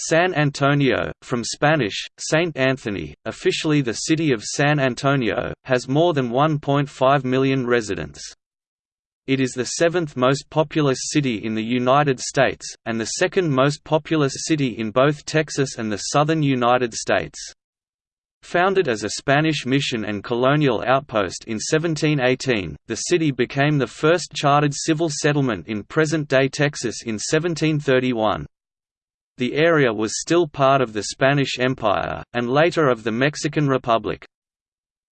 San Antonio, from Spanish, Saint Anthony, officially the city of San Antonio, has more than 1.5 million residents. It is the seventh most populous city in the United States, and the second most populous city in both Texas and the southern United States. Founded as a Spanish mission and colonial outpost in 1718, the city became the first chartered civil settlement in present-day Texas in 1731. The area was still part of the Spanish Empire, and later of the Mexican Republic.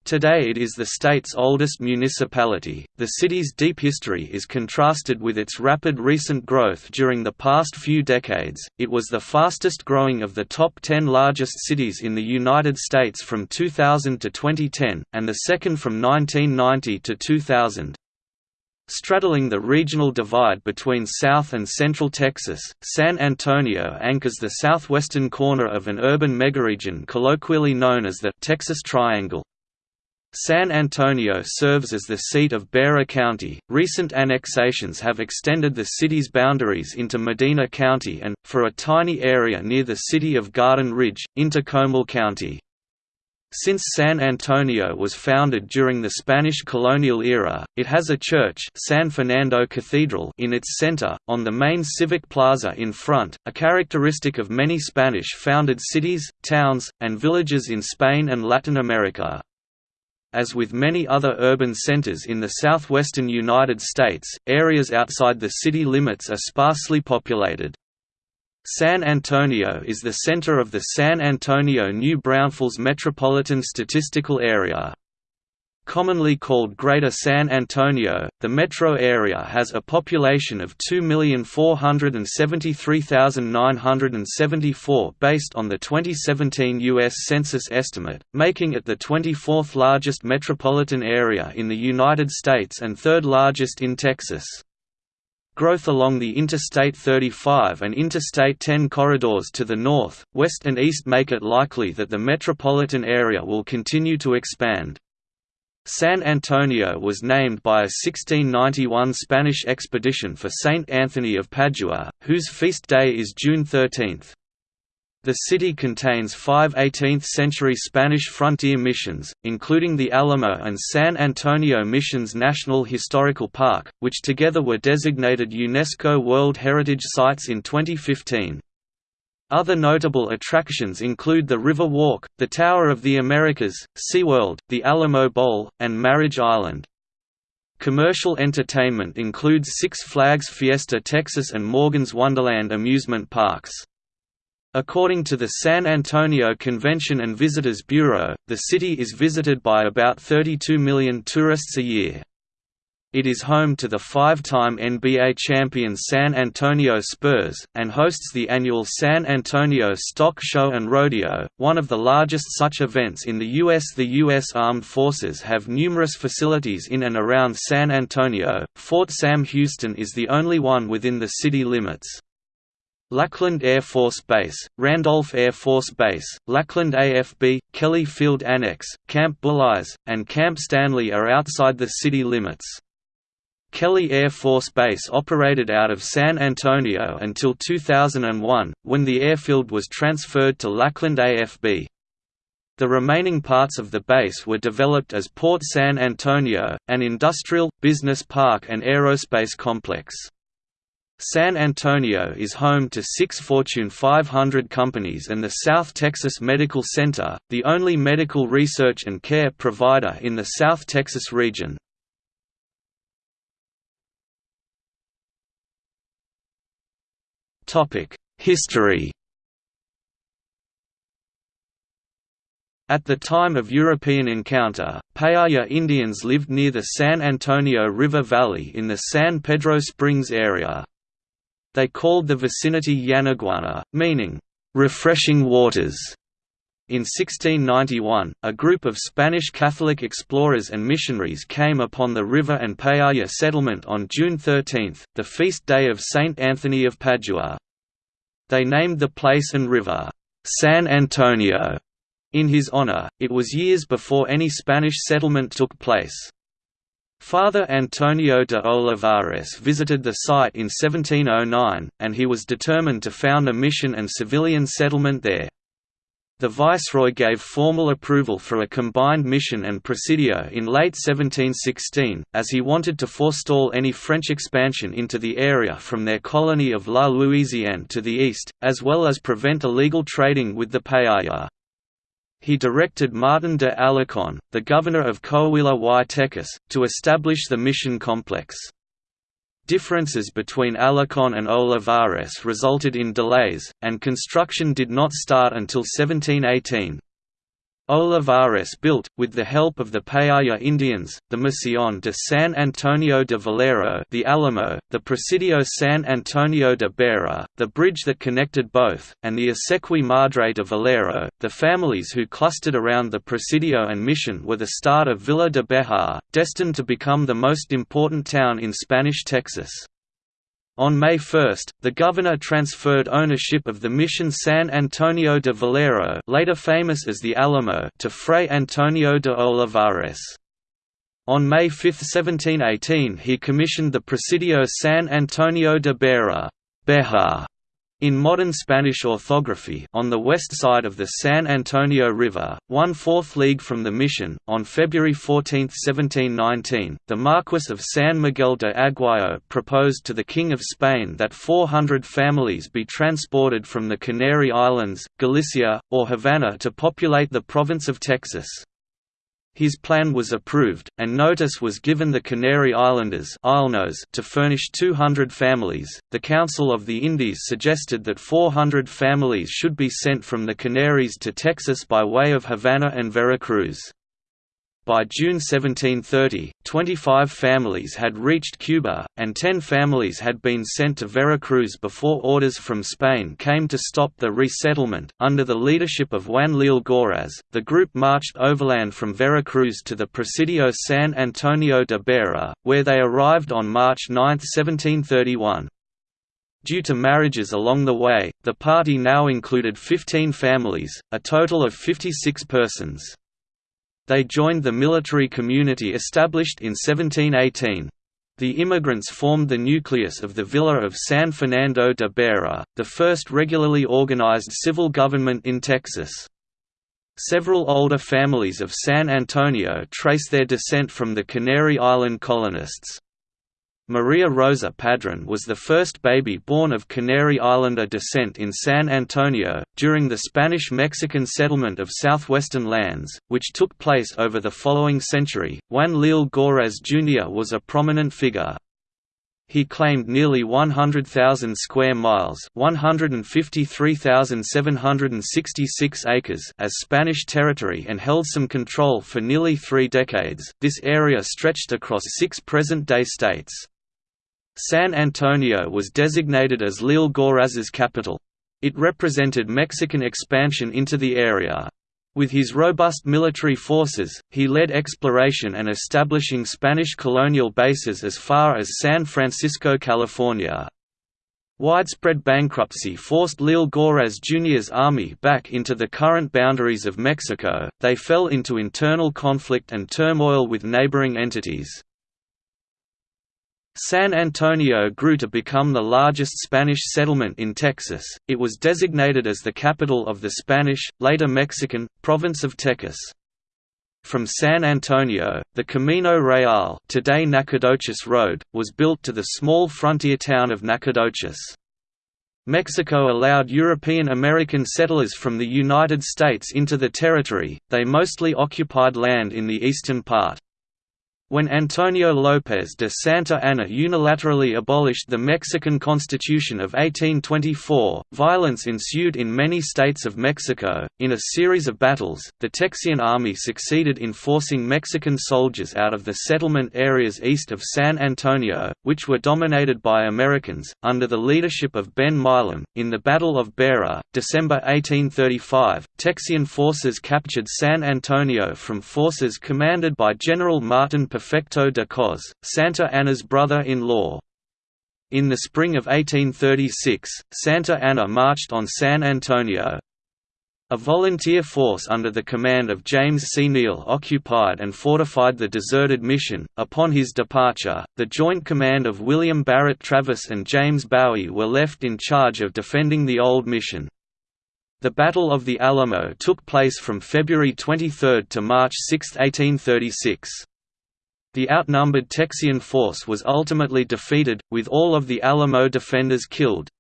Today it is the state's oldest municipality. The city's deep history is contrasted with its rapid recent growth during the past few decades. It was the fastest growing of the top 10 largest cities in the United States from 2000 to 2010, and the second from 1990 to 2000. Straddling the regional divide between South and Central Texas, San Antonio anchors the southwestern corner of an urban megaregion colloquially known as the Texas Triangle. San Antonio serves as the seat of Bexar County. Recent annexations have extended the city's boundaries into Medina County and, for a tiny area near the city of Garden Ridge, into Comal County. Since San Antonio was founded during the Spanish colonial era, it has a church San Fernando Cathedral in its center, on the main civic plaza in front, a characteristic of many Spanish-founded cities, towns, and villages in Spain and Latin America. As with many other urban centers in the southwestern United States, areas outside the city limits are sparsely populated. San Antonio is the center of the San Antonio-New Braunfels Metropolitan Statistical Area. Commonly called Greater San Antonio, the metro area has a population of 2,473,974 based on the 2017 U.S. Census estimate, making it the 24th largest metropolitan area in the United States and third largest in Texas. Growth along the Interstate 35 and Interstate 10 corridors to the north, west and east make it likely that the metropolitan area will continue to expand. San Antonio was named by a 1691 Spanish expedition for Saint Anthony of Padua, whose feast day is June 13. The city contains five 18th-century Spanish frontier missions, including the Alamo and San Antonio Missions National Historical Park, which together were designated UNESCO World Heritage Sites in 2015. Other notable attractions include the River Walk, the Tower of the Americas, SeaWorld, the Alamo Bowl, and Marriage Island. Commercial entertainment includes Six Flags Fiesta Texas and Morgan's Wonderland amusement parks. According to the San Antonio Convention and Visitors Bureau, the city is visited by about 32 million tourists a year. It is home to the five-time NBA champion San Antonio Spurs, and hosts the annual San Antonio Stock Show and Rodeo, one of the largest such events in the U.S. The U.S. Armed Forces have numerous facilities in and around San Antonio, Fort Sam Houston is the only one within the city limits. Lackland Air Force Base, Randolph Air Force Base, Lackland AFB, Kelly Field Annex, Camp Bullis, and Camp Stanley are outside the city limits. Kelly Air Force Base operated out of San Antonio until 2001, when the airfield was transferred to Lackland AFB. The remaining parts of the base were developed as Port San Antonio, an industrial, business park and aerospace complex. San Antonio is home to six Fortune 500 companies and the South Texas Medical Center, the only medical research and care provider in the South Texas region. History At the time of European encounter, Payaya Indians lived near the San Antonio River Valley in the San Pedro Springs area. They called the vicinity Yanaguana, meaning, "...refreshing waters". In 1691, a group of Spanish Catholic explorers and missionaries came upon the river and Payaya settlement on June 13, the feast day of Saint Anthony of Padua. They named the place and river, San Antonio, in his honor. It was years before any Spanish settlement took place. Father Antonio de Olivares visited the site in 1709, and he was determined to found a mission and civilian settlement there. The viceroy gave formal approval for a combined mission and presidio in late 1716, as he wanted to forestall any French expansion into the area from their colony of La Louisiane to the east, as well as prevent illegal trading with the Payaya. He directed Martin de Alarcon, the governor of Coahuila y Tejas, to establish the mission complex. Differences between Alarcon and Olivares resulted in delays, and construction did not start until 1718. Olivares built, with the help of the Payaya Indians, the Misión de San Antonio de Valero the Alamo, the Presidio San Antonio de Béxar, the bridge that connected both, and the Acequia Madre de Valero. The families who clustered around the Presidio and mission were the start of Villa de Bejar, destined to become the most important town in Spanish Texas. On May 1, the governor transferred ownership of the mission San Antonio de Valero later famous as the Alamo to Fray Antonio de Olivares. On May 5, 1718 he commissioned the Presidio San Antonio de Bejar, in modern Spanish orthography on the west side of the San Antonio River, one-fourth league from the mission, on February 14, 1719, the Marquess of San Miguel de Aguayo proposed to the King of Spain that 400 families be transported from the Canary Islands, Galicia, or Havana to populate the province of Texas. His plan was approved, and notice was given the Canary Islanders to furnish 200 families. The Council of the Indies suggested that 400 families should be sent from the Canaries to Texas by way of Havana and Veracruz. By June 1730, 25 families had reached Cuba, and 10 families had been sent to Veracruz before orders from Spain came to stop the resettlement. Under the leadership of Juan Leal Goraz, the group marched overland from Veracruz to the Presidio San Antonio de Béxar, where they arrived on March 9, 1731. Due to marriages along the way, the party now included 15 families, a total of 56 persons. They joined the military community established in 1718. The immigrants formed the nucleus of the Villa of San Fernando de Béxar, the first regularly organized civil government in Texas. Several older families of San Antonio trace their descent from the Canary Island colonists. Maria Rosa Padron was the first baby born of Canary Islander descent in San Antonio, during the Spanish-Mexican settlement of southwestern lands, which took place over the following century. Juan Leal Goraz Jr. was a prominent figure. He claimed nearly 100,000 square miles 153,766 acres as Spanish territory and held some control for nearly three decades. This area stretched across six present-day states. San Antonio was designated as Leal Goraz's capital. It represented Mexican expansion into the area. With his robust military forces, he led exploration and establishing Spanish colonial bases as far as San Francisco, California. Widespread bankruptcy forced Leal Goraz Jr.'s army back into the current boundaries of Mexico, they fell into internal conflict and turmoil with neighboring entities. San Antonio grew to become the largest Spanish settlement in Texas. It was designated as the capital of the Spanish, later Mexican, province of Tejas. From San Antonio, the Camino Real, today Nacogdoches Road, was built to the small frontier town of Nacogdoches. Mexico allowed European American settlers from the United States into the territory. They mostly occupied land in the eastern part. When Antonio López de Santa Anna unilaterally abolished the Mexican Constitution of 1824, violence ensued in many states of Mexico. In a series of battles, the Texian army succeeded in forcing Mexican soldiers out of the settlement areas east of San Antonio, which were dominated by Americans, under the leadership of Ben Milam. In the Battle of Béxar, December 1835, Texian forces captured San Antonio from forces commanded by General Martin Perfecto de Cos, Santa Anna's brother-in-law. In the spring of 1836, Santa Anna marched on San Antonio. A volunteer force under the command of James C. Neill occupied and fortified the deserted mission. Upon his departure, the joint command of William Barrett Travis and James Bowie were left in charge of defending the old mission. The Battle of the Alamo took place from February 23 to March 6, 1836. The outnumbered Texian force was ultimately defeated, with all of the Alamo defenders killed.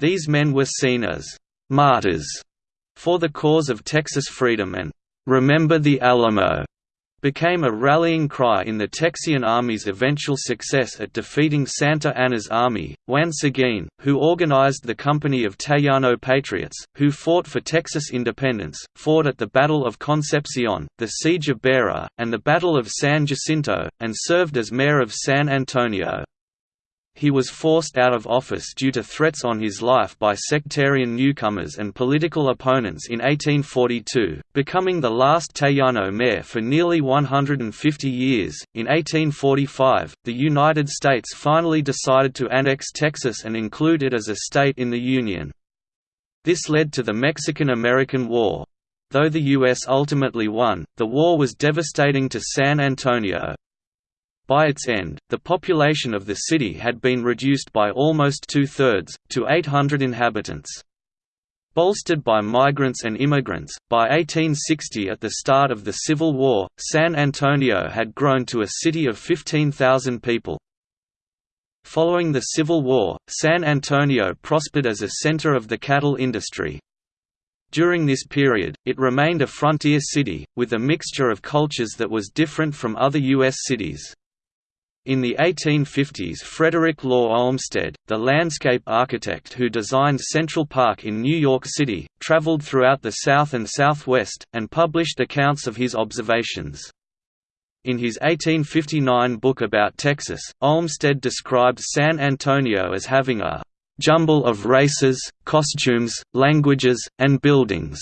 These men were seen as «martyrs» for the cause of Texas freedom and "'Remember the Alamo' became a rallying cry in the Texian Army's eventual success at defeating Santa Anna's army. Juan Seguin, who organized the Company of Tejano Patriots, who fought for Texas independence, fought at the Battle of Concepcion, the Siege of Béxar, and the Battle of San Jacinto, and served as mayor of San Antonio he was forced out of office due to threats on his life by sectarian newcomers and political opponents in 1842, becoming the last Tejano mayor for nearly 150 years. In 1845, the United States finally decided to annex Texas and include it as a state in the Union. This led to the Mexican–American War. Though the U.S. ultimately won, the war was devastating to San Antonio. By its end, the population of the city had been reduced by almost two-thirds, to 800 inhabitants. Bolstered by migrants and immigrants, by 1860 at the start of the Civil War, San Antonio had grown to a city of 15,000 people. Following the Civil War, San Antonio prospered as a center of the cattle industry. During this period, it remained a frontier city, with a mixture of cultures that was different from other U.S. cities. In the 1850s Frederick Law Olmsted, the landscape architect who designed Central Park in New York City, traveled throughout the South and Southwest, and published accounts of his observations. In his 1859 book about Texas, Olmsted described San Antonio as having a "...jumble of races, costumes, languages, and buildings."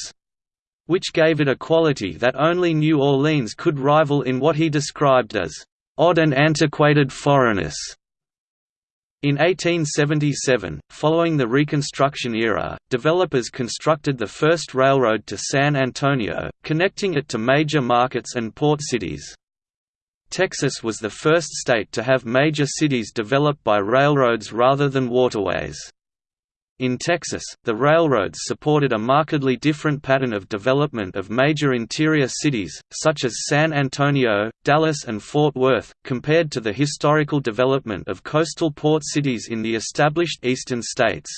which gave it a quality that only New Orleans could rival in what he described as odd and antiquated foreignness. In 1877, following the Reconstruction era, developers constructed the first railroad to San Antonio, connecting it to major markets and port cities. Texas was the first state to have major cities developed by railroads rather than waterways. In Texas, the railroads supported a markedly different pattern of development of major interior cities, such as San Antonio, Dallas and Fort Worth, compared to the historical development of coastal port cities in the established eastern states.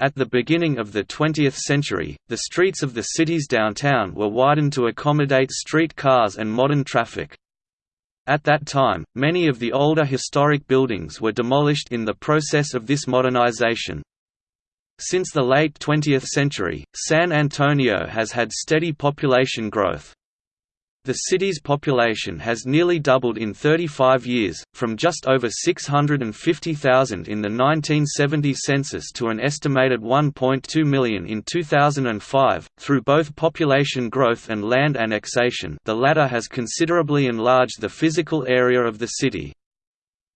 At the beginning of the 20th century, the streets of the city's downtown were widened to accommodate street cars and modern traffic. At that time, many of the older historic buildings were demolished in the process of this modernization. Since the late 20th century, San Antonio has had steady population growth. The city's population has nearly doubled in 35 years, from just over 650,000 in the 1970 census to an estimated 1.2 million in 2005, through both population growth and land annexation the latter has considerably enlarged the physical area of the city.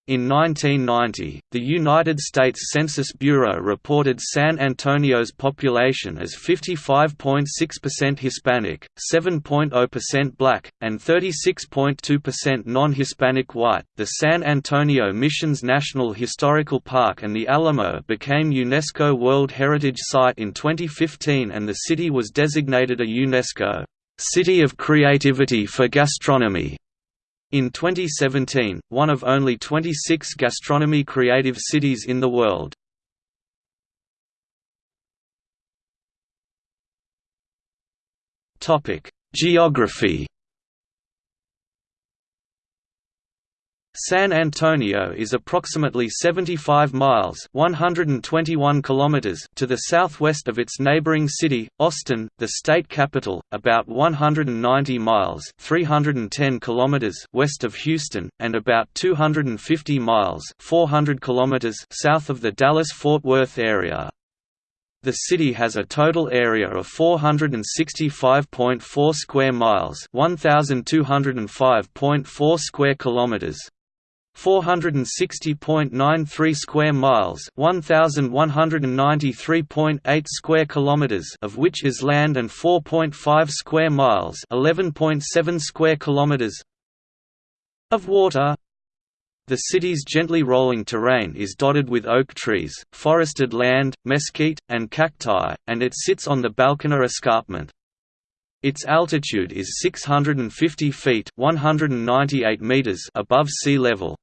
In 1990, the United States Census Bureau reported San Antonio's population as 55.6% Hispanic, 7.0% black, and 36.2% non-Hispanic white. The San Antonio Missions National Historical Park and the Alamo became UNESCO World Heritage Site in 2015 and the city was designated a UNESCO City of Creativity for Gastronomy in 2017, one of only 26 gastronomy creative cities in the world. Geography San Antonio is approximately 75 miles (121 kilometers) to the southwest of its neighboring city, Austin, the state capital, about 190 miles (310 kilometers) west of Houston, and about 250 miles (400 kilometers) south of the Dallas-Fort Worth area. The city has a total area of 465.4 square miles, 1205.4 square kilometers, 460.93 square miles 1193.8 square kilometers of which is land and 4.5 square miles 11.7 square kilometers of water the city's gently rolling terrain is dotted with oak trees, forested land, mesquite, and cacti, and it sits on the Balcones Escarpment. Its altitude is 650 feet 198 meters above sea level.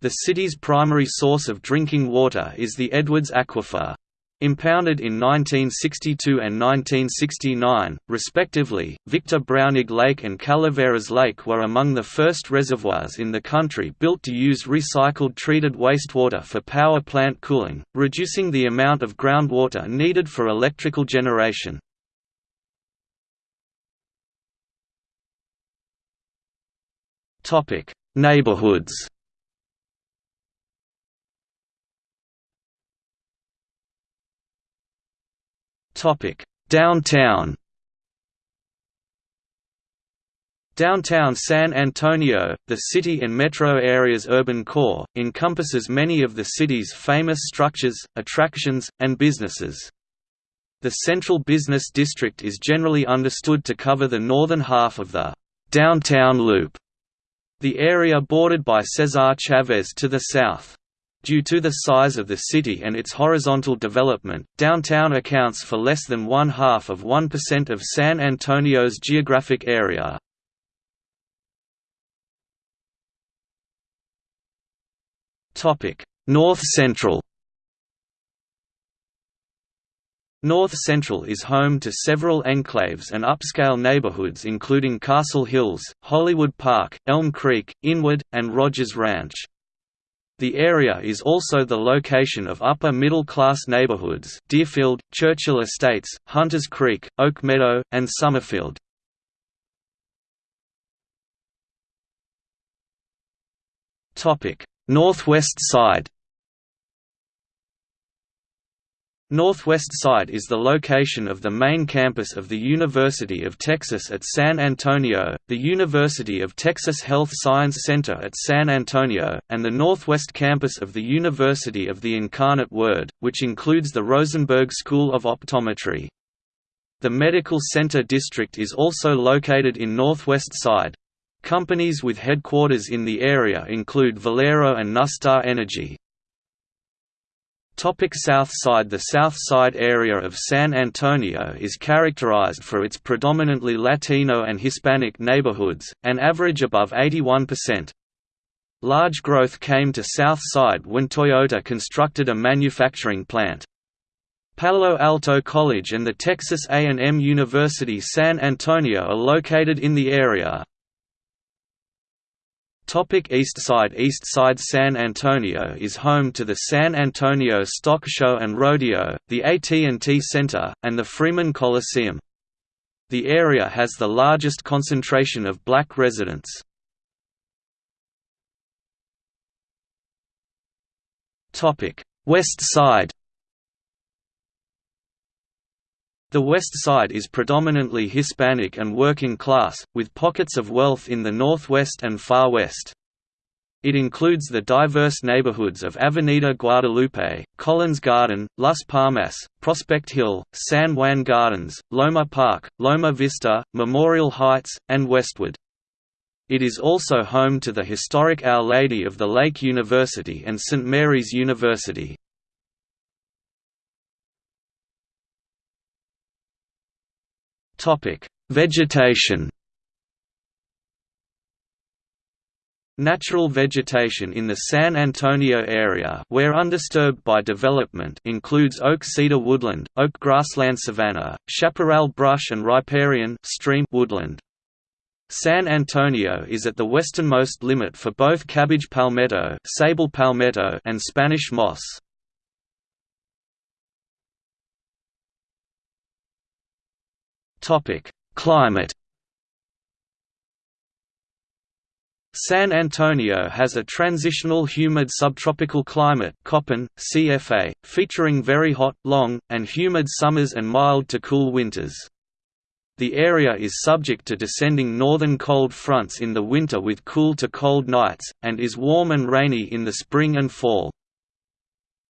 The city's primary source of drinking water is the Edwards Aquifer. Impounded in 1962 and 1969, respectively, Victor Braunig Lake and Calaveras Lake were among the first reservoirs in the country built to use recycled treated wastewater for power plant cooling, reducing the amount of groundwater needed for electrical generation. Neighborhoods. Topic: Downtown. Downtown San Antonio, the city and metro area's urban core, encompasses many of the city's famous structures, attractions, and businesses. The central business district is generally understood to cover the northern half of the «downtown loop», the area bordered by Cesar Chavez to the south. Due to the size of the city and its horizontal development, downtown accounts for less than one-half of 1% of San Antonio's geographic area. North Central North Central is home to several enclaves and upscale neighborhoods including Castle Hills, Hollywood Park, Elm Creek, Inwood, and Rogers Ranch. The area is also the location of upper-middle-class neighborhoods Deerfield, Churchill Estates, Hunters Creek, Oak Meadow, and Summerfield. Northwest side Northwest Side is the location of the main campus of the University of Texas at San Antonio, the University of Texas Health Science Center at San Antonio, and the Northwest campus of the University of the Incarnate Word, which includes the Rosenberg School of Optometry. The Medical Center District is also located in Northwest Side. Companies with headquarters in the area include Valero and NuStar Energy. Topic South Side The South Side area of San Antonio is characterized for its predominantly Latino and Hispanic neighborhoods, an average above 81%. Large growth came to South Side when Toyota constructed a manufacturing plant. Palo Alto College and the Texas A&M University San Antonio are located in the area. Topic East Side East Side San Antonio is home to the San Antonio Stock Show and Rodeo, the AT&T Center, and the Freeman Coliseum. The area has the largest concentration of black residents. West Side The West Side is predominantly Hispanic and working class, with pockets of wealth in the Northwest and Far West. It includes the diverse neighborhoods of Avenida Guadalupe, Collins Garden, Las Palmas, Prospect Hill, San Juan Gardens, Loma Park, Loma Vista, Memorial Heights, and Westwood. It is also home to the historic Our Lady of the Lake University and St. Mary's University. Vegetation. Natural vegetation in the San Antonio area where undisturbed by development includes oak cedar woodland, oak grassland savanna, chaparral brush and riparian stream woodland. San Antonio is at the westernmost limit for both cabbage palmetto, Sabal palmetto and Spanish moss. Topic: Climate. San Antonio has a transitional humid subtropical climate Köppen, CFA, featuring very hot, long, and humid summers and mild to cool winters. The area is subject to descending northern cold fronts in the winter with cool to cold nights, and is warm and rainy in the spring and fall.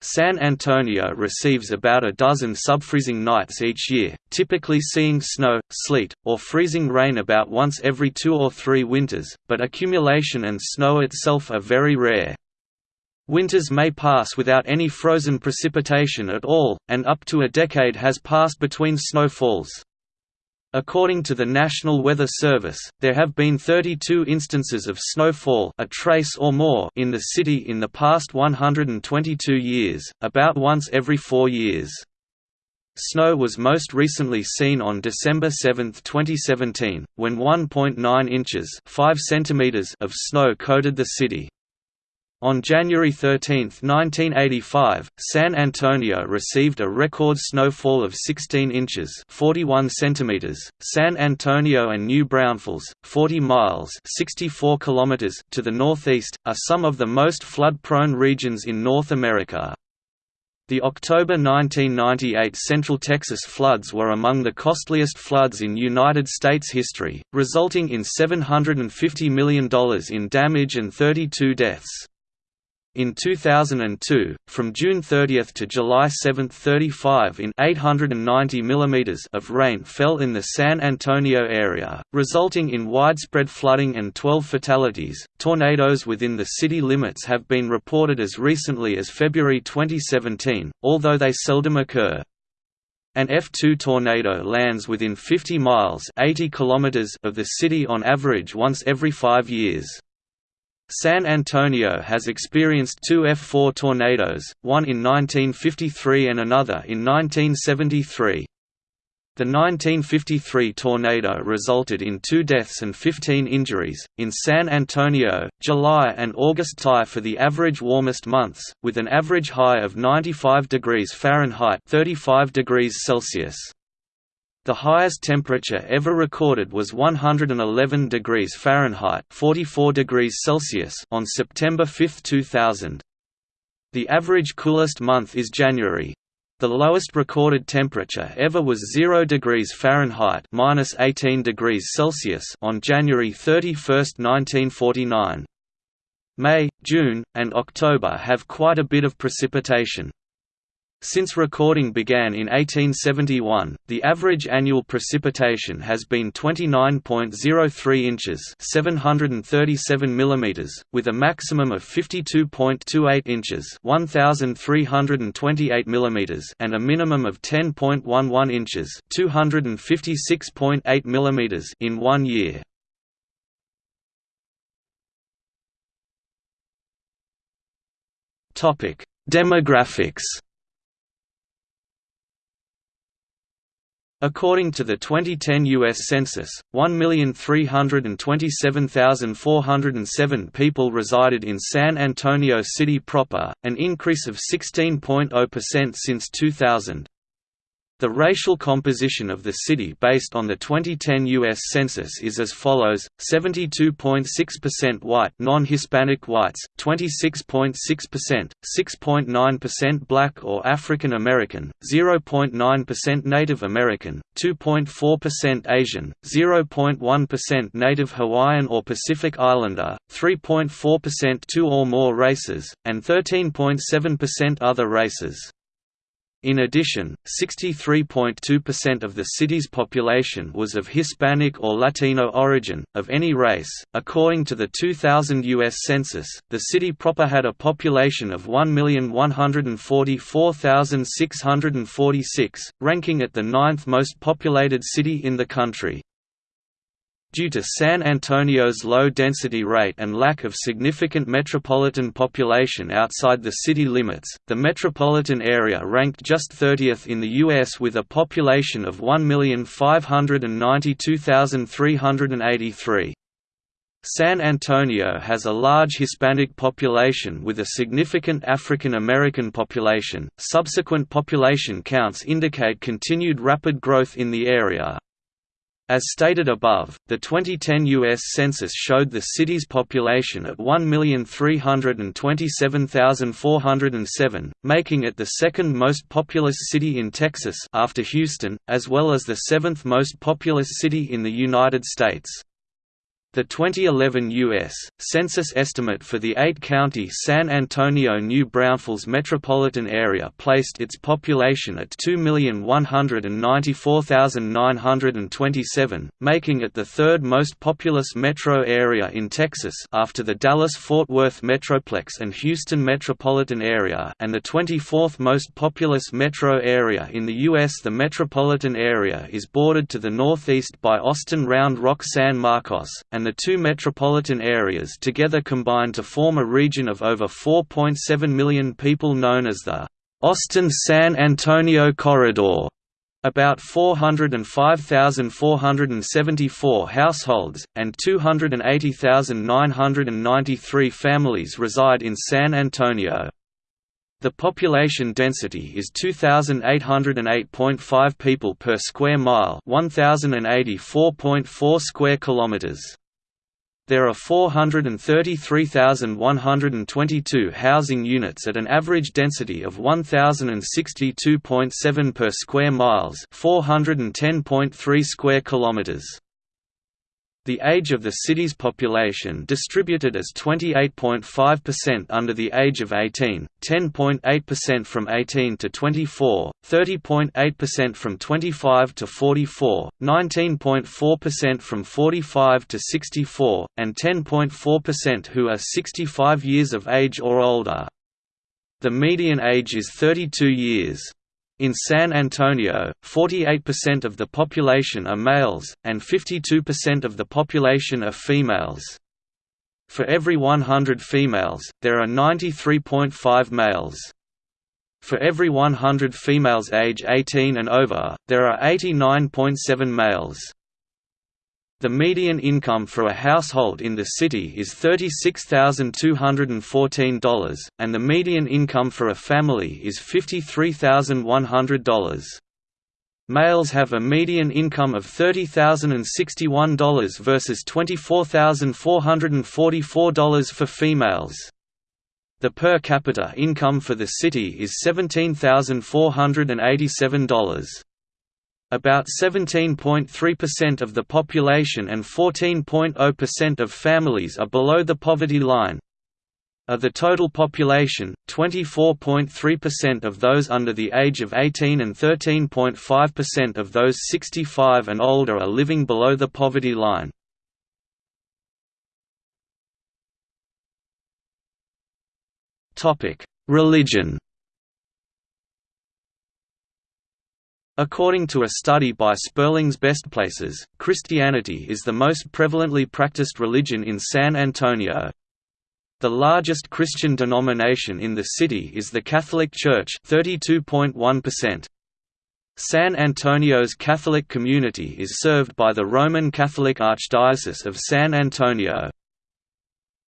San Antonio receives about a dozen subfreezing nights each year, typically seeing snow, sleet, or freezing rain about once every two or three winters, but accumulation and snow itself are very rare. Winters may pass without any frozen precipitation at all, and up to a decade has passed between snowfalls. According to the National Weather Service, there have been 32 instances of snowfall a trace or more in the city in the past 122 years, about once every four years. Snow was most recently seen on December 7, 2017, when 1.9 inches 5 centimeters of snow coated the city. On January 13, 1985, San Antonio received a record snowfall of 16 inches 41 centimeters. .San Antonio and New Braunfels, 40 miles 64 kilometers to the northeast, are some of the most flood-prone regions in North America. The October 1998 Central Texas floods were among the costliest floods in United States history, resulting in $750 million in damage and 32 deaths. In 2002, from June 30 to July 7 35 in 890 mm of rain fell in the San Antonio area, resulting in widespread flooding and 12 fatalities. Tornadoes within the city limits have been reported as recently as February 2017, although they seldom occur. An F2 tornado lands within 50 miles 80 kilometers of the city on average once every five years. San Antonio has experienced two F4 tornadoes, one in 1953 and another in 1973. The 1953 tornado resulted in two deaths and 15 injuries. In San Antonio, July and August tie for the average warmest months, with an average high of 95 degrees Fahrenheit (35 degrees Celsius). The highest temperature ever recorded was 111 degrees Fahrenheit 44 degrees Celsius on September 5, 2000. The average coolest month is January. The lowest recorded temperature ever was 0 degrees Fahrenheit minus 18 degrees Celsius on January 31, 1949. May, June, and October have quite a bit of precipitation. Since recording began in 1871, the average annual precipitation has been 29.03 inches (737 mm), with a maximum of 52.28 inches (1328 mm) and a minimum of 10.11 inches (256.8 mm) in one year. Demographics. According to the 2010 U.S. Census, 1,327,407 people resided in San Antonio City proper, an increase of 16.0% since 2000. The racial composition of the city based on the 2010 U.S. Census is as follows, 72.6% white non-Hispanic whites, 26.6%, 6.9% black or African American, 0.9% Native American, 2.4% Asian, 0.1% Native Hawaiian or Pacific Islander, 3.4% two or more races, and 13.7% other races. In addition, 63.2% of the city's population was of Hispanic or Latino origin, of any race. According to the 2000 U.S. Census, the city proper had a population of 1,144,646, ranking it the ninth most populated city in the country. Due to San Antonio's low density rate and lack of significant metropolitan population outside the city limits, the metropolitan area ranked just 30th in the U.S. with a population of 1,592,383. San Antonio has a large Hispanic population with a significant African American population. Subsequent population counts indicate continued rapid growth in the area. As stated above, the 2010 U.S. Census showed the city's population at 1,327,407, making it the second most populous city in Texas after Houston, as well as the seventh most populous city in the United States. The 2011 U.S. Census estimate for the eight-county San Antonio-New Braunfels metropolitan area placed its population at 2,194,927, making it the third most populous metro area in Texas after the Dallas-Fort Worth Metroplex and Houston metropolitan area and the 24th most populous metro area in the U.S. The metropolitan area is bordered to the northeast by Austin Round Rock San Marcos, and the two metropolitan areas together combine to form a region of over 4.7 million people known as the Austin-San Antonio Corridor. About 405,474 households, and 280,993 families reside in San Antonio. The population density is 2808.5 people per square mile, 1084.4 square kilometers. There are 433,122 housing units at an average density of 1062.7 per square miles, 410.3 square kilometers. The age of the city's population distributed as 28.5% under the age of 18, 10.8% from 18 to 24, 30.8% from 25 to 44, 19.4% from 45 to 64, and 10.4% who are 65 years of age or older. The median age is 32 years. In San Antonio, 48% of the population are males, and 52% of the population are females. For every 100 females, there are 93.5 males. For every 100 females age 18 and over, there are 89.7 males. The median income for a household in the city is $36,214, and the median income for a family is $53,100. Males have a median income of $30,061 versus $24,444 for females. The per capita income for the city is $17,487. About 17.3% of the population and 14.0% of families are below the poverty line. Of the total population, 24.3% of those under the age of 18 and 13.5% of those 65 and older are living below the poverty line. Religion According to a study by Sperling's Best Places, Christianity is the most prevalently practiced religion in San Antonio. The largest Christian denomination in the city is the Catholic Church 32.1%. San Antonio's Catholic community is served by the Roman Catholic Archdiocese of San Antonio.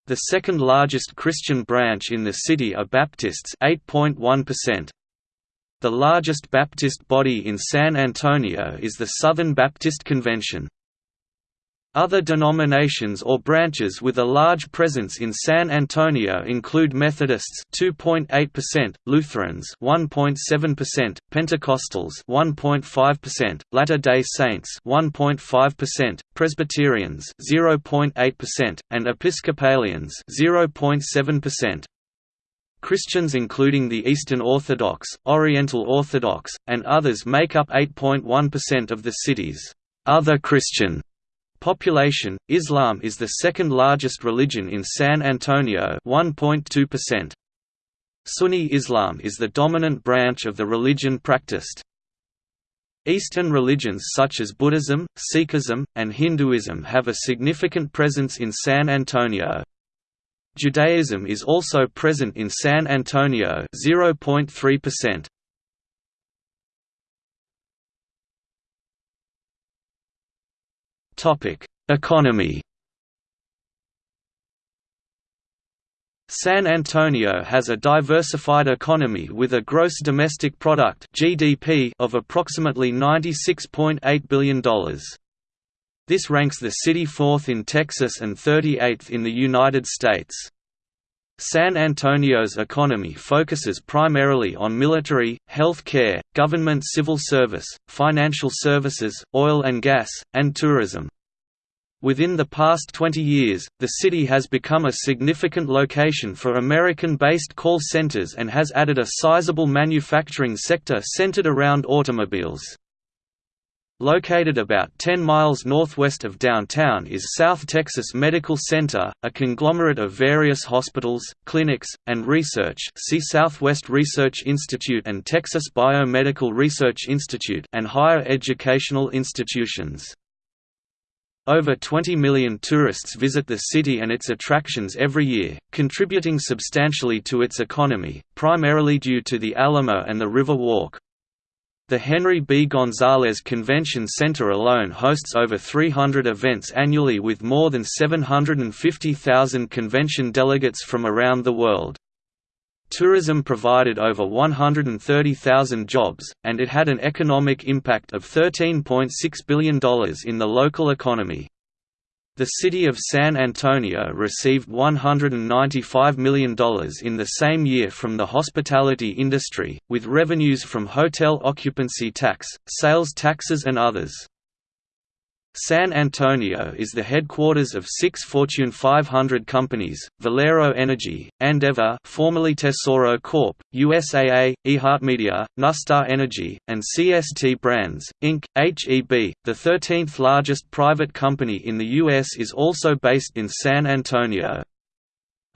The second largest Christian branch in the city are Baptists 8.1%. The largest Baptist body in San Antonio is the Southern Baptist Convention. Other denominations or branches with a large presence in San Antonio include Methodists 2.8%, Lutherans 1.7%, Pentecostals 1.5%, Latter-day Saints 1.5%, Presbyterians 0.8%, and Episcopalians 0.7%. Christians including the Eastern Orthodox, Oriental Orthodox, and others make up 8.1% of the city's other Christian population. Islam is the second largest religion in San Antonio, 1.2%. Sunni Islam is the dominant branch of the religion practiced. Eastern religions such as Buddhism, Sikhism, and Hinduism have a significant presence in San Antonio. Judaism is also present in San Antonio 0.3%. Topic: Economy. San Antonio has a diversified economy with a gross domestic product (GDP) of approximately $96.8 billion. This ranks the city fourth in Texas and 38th in the United States. San Antonio's economy focuses primarily on military, health care, government civil service, financial services, oil and gas, and tourism. Within the past 20 years, the city has become a significant location for American-based call centers and has added a sizable manufacturing sector centered around automobiles. Located about 10 miles northwest of downtown is South Texas Medical Center, a conglomerate of various hospitals, clinics, and research see Southwest Research Institute and Texas Biomedical Research Institute and higher educational institutions. Over 20 million tourists visit the city and its attractions every year, contributing substantially to its economy, primarily due to the Alamo and the River Walk. The Henry B. Gonzalez Convention Center alone hosts over 300 events annually with more than 750,000 convention delegates from around the world. Tourism provided over 130,000 jobs, and it had an economic impact of $13.6 billion in the local economy. The city of San Antonio received $195 million in the same year from the hospitality industry, with revenues from hotel occupancy tax, sales taxes and others. San Antonio is the headquarters of six Fortune 500 companies, Valero Energy, Andeavor formerly Tesoro Corp., USAA, iHeartMedia, NuStar Energy, and CST Brands, Inc. HEB, the 13th largest private company in the U.S. is also based in San Antonio.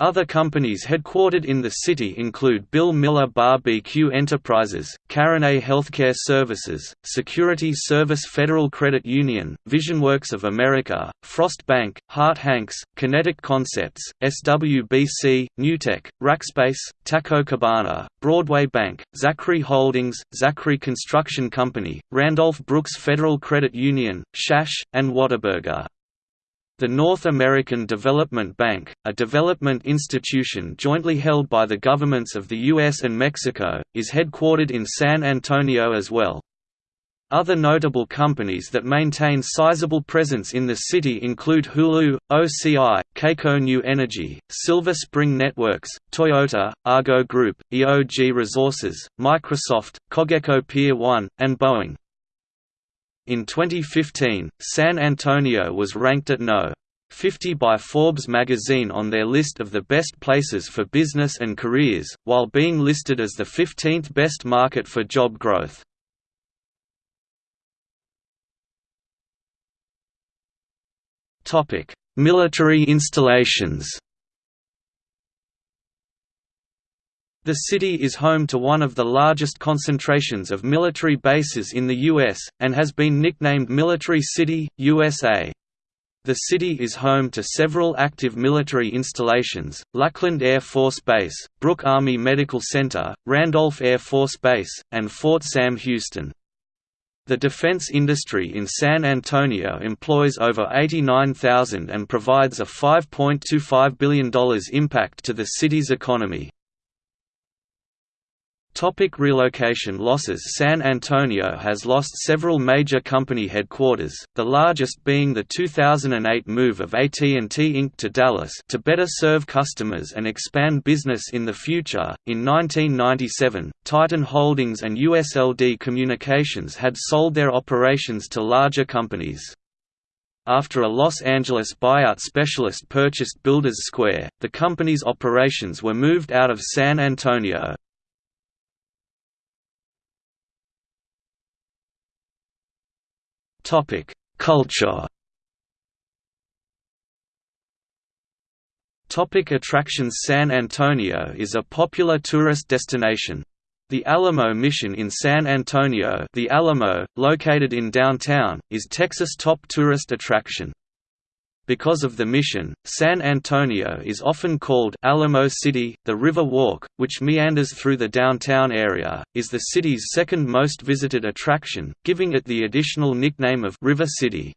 Other companies headquartered in the city include Bill Miller BBQ Enterprises, Carenet Healthcare Services, Security Service Federal Credit Union, VisionWorks of America, Frost Bank, Harte Hanks, Kinetic Concepts, SWBC, Newtek, Rackspace, Taco Cabana, Broadway Bank, Zachry Holdings, Zachry Construction Company, Randolph Brooks Federal Credit Union, Shash, and Whataburger. The North American Development Bank, a development institution jointly held by the governments of the US and Mexico, is headquartered in San Antonio as well. Other notable companies that maintain sizable presence in the city include Hulu, OCI, Keiko New Energy, Silver Spring Networks, Toyota, Argo Group, EOG Resources, Microsoft, Cogeco Peer 1, and Boeing. In 2015, San Antonio was ranked at No. 50 by Forbes magazine on their list of the best places for business and careers, while being listed as the 15th best market for job growth. Military installations The city is home to one of the largest concentrations of military bases in the U.S., and has been nicknamed Military City, USA. The city is home to several active military installations, Lackland Air Force Base, Brooke Army Medical Center, Randolph Air Force Base, and Fort Sam Houston. The defense industry in San Antonio employs over 89,000 and provides a $5.25 billion impact to the city's economy. Topic relocation losses San Antonio has lost several major company headquarters, the largest being the 2008 move of AT&T Inc. to Dallas to better serve customers and expand business in the future. In 1997, Titan Holdings and USLD Communications had sold their operations to larger companies. After a Los Angeles buyout specialist purchased Builders Square, the company's operations were moved out of San Antonio. Topic: Culture. Topic attractions San Antonio is a popular tourist destination. The Alamo Mission in San Antonio the Alamo, located in downtown, is Texas' top tourist attraction. Because of the mission, San Antonio is often called Alamo City. The River Walk, which meanders through the downtown area, is the city's second most visited attraction, giving it the additional nickname of River City.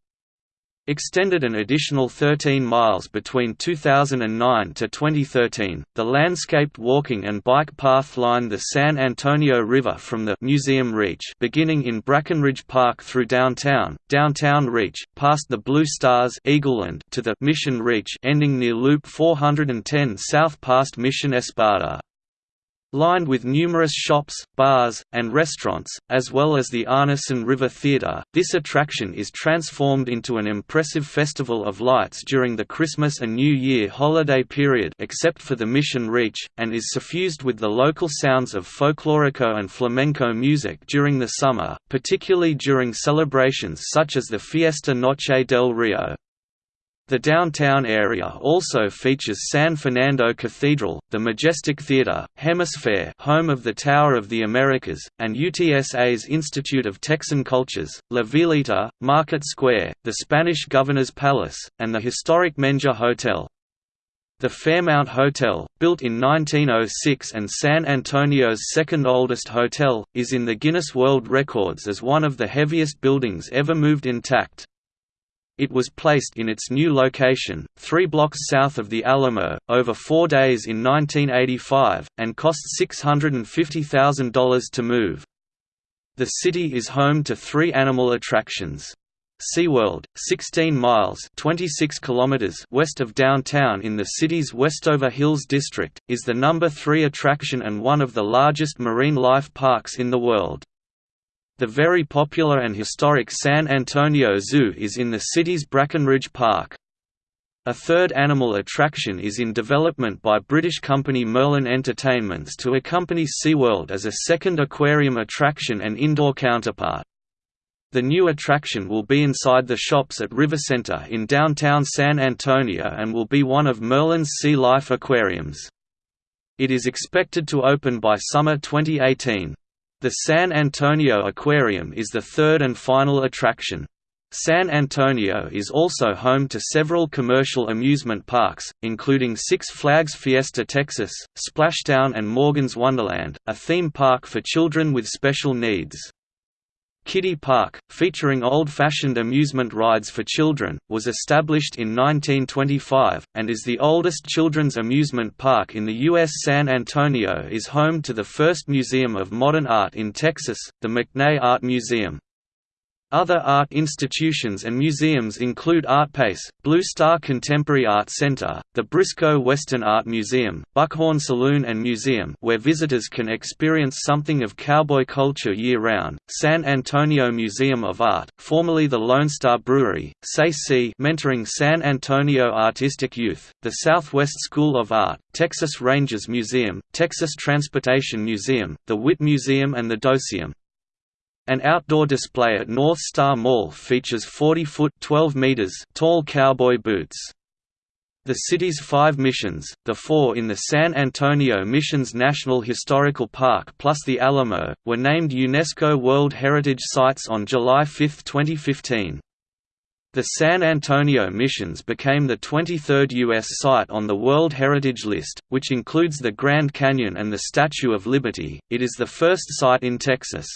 Extended an additional 13 miles between 2009 to 2013. The landscaped walking and bike path line the San Antonio River from the Museum Reach, beginning in Brackenridge Park through downtown, Downtown Reach, past the Blue Stars Eagleland to the Mission Reach, ending near Loop 410 south past Mission Espada lined with numerous shops, bars, and restaurants, as well as the Arneson River Theatre. This attraction is transformed into an impressive festival of lights during the Christmas and New Year holiday period except for the Mission Reach, and is suffused with the local sounds of folklorico and flamenco music during the summer, particularly during celebrations such as the Fiesta Noche del Rio. The downtown area also features San Fernando Cathedral, the Majestic Theatre, HemisFair home of the Tower of the Americas, and UTSA's Institute of Texan Cultures, La Villita, Market Square, the Spanish Governor's Palace, and the historic Menger Hotel. The Fairmount Hotel, built in 1906 and San Antonio's second oldest hotel, is in the Guinness World Records as one of the heaviest buildings ever moved intact. It was placed in its new location, three blocks south of the Alamo, over four days in 1985, and cost $650,000 to move. The city is home to three animal attractions. SeaWorld, 16 miles 26 kilometers west of downtown in the city's Westover Hills district, is the number three attraction and one of the largest marine life parks in the world. The very popular and historic San Antonio Zoo is in the city's Brackenridge Park. A third animal attraction is in development by British company Merlin Entertainments to accompany SeaWorld as a second aquarium attraction and indoor counterpart. The new attraction will be inside the shops at River Center in downtown San Antonio and will be one of Merlin's Sea Life aquariums. It is expected to open by summer 2018. The San Antonio Aquarium is the third and final attraction. San Antonio is also home to several commercial amusement parks, including Six Flags Fiesta Texas, Splashtown and Morgan's Wonderland, a theme park for children with special needs. Kiddie Park, featuring old-fashioned amusement rides for children, was established in 1925, and is the oldest children's amusement park in the U.S. San Antonio is home to the first museum of modern art in Texas, the McNay Art Museum. Other art institutions and museums include ArtPace, Blue Star Contemporary Art Center, the Briscoe Western Art Museum, Buckhorn Saloon and Museum where visitors can experience something of cowboy culture year-round, San Antonio Museum of Art, formerly the Lone Star Brewery, SAY mentoring San Antonio artistic youth, the Southwest School of Art, Texas Rangers Museum, Texas Transportation Museum, the Witte Museum and the DoSeum. An outdoor display at North Star Mall features 40-foot (12 meters) tall cowboy boots. The city's five missions, the four in the San Antonio Missions National Historical Park plus the Alamo, were named UNESCO World Heritage Sites on July 5, 2015. The San Antonio Missions became the 23rd U.S. site on the World Heritage List, which includes the Grand Canyon and the Statue of Liberty. It is the first site in Texas.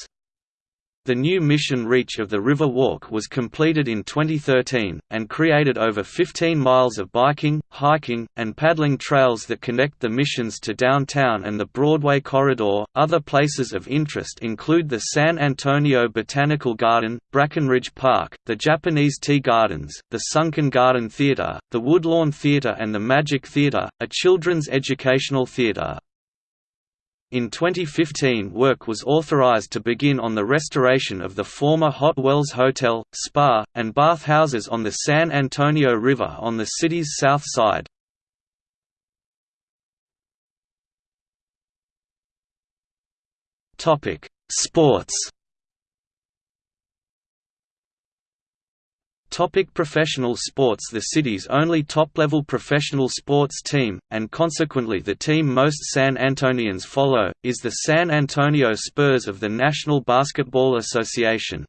The new Mission Reach of the River Walk was completed in 2013, and created over 15 miles of biking, hiking, and paddling trails that connect the missions to downtown and the Broadway corridor. Other places of interest include the San Antonio Botanical Garden, Brackenridge Park, the Japanese Tea Gardens, the Sunken Garden Theater, the Woodlawn Theater, and the Magik Theater, a children's educational theater. In 2015 work was authorized to begin on the restoration of the former Hot Wells Hotel, Spa, and bathhouses on the San Antonio River on the city's south side. Sports Topic professional sports The city's only top-level professional sports team, and consequently the team most San Antonians follow, is the San Antonio Spurs of the National Basketball Association.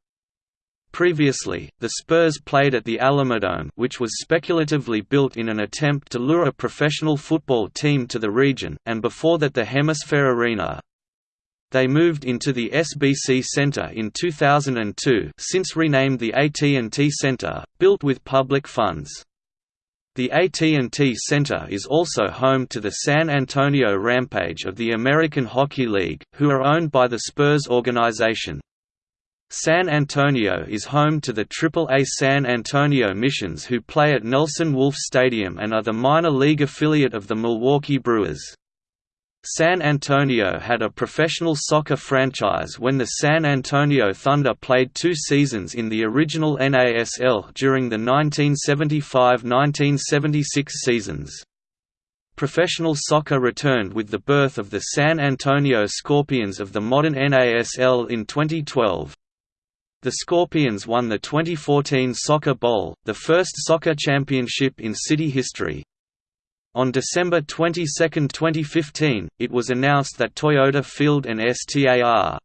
Previously, the Spurs played at the Alamodome which was speculatively built in an attempt to lure a professional football team to the region, and before that the HemisFair Arena. They moved into the SBC Center in 2002 since renamed the AT&T Center, built with public funds. The AT&T Center is also home to the San Antonio Rampage of the American Hockey League, who are owned by the Spurs organization. San Antonio is home to the AAA San Antonio Missions who play at Nelson Wolff Stadium and are the minor league affiliate of the Milwaukee Brewers. San Antonio had a professional soccer franchise when the San Antonio Thunder played two seasons in the original NASL during the 1975–1976 seasons. Professional soccer returned with the birth of the San Antonio Scorpions of the modern NASL in 2012. The Scorpions won the 2014 Soccer Bowl, the first soccer championship in city history. On December 22, 2015, it was announced that Toyota Field and STAR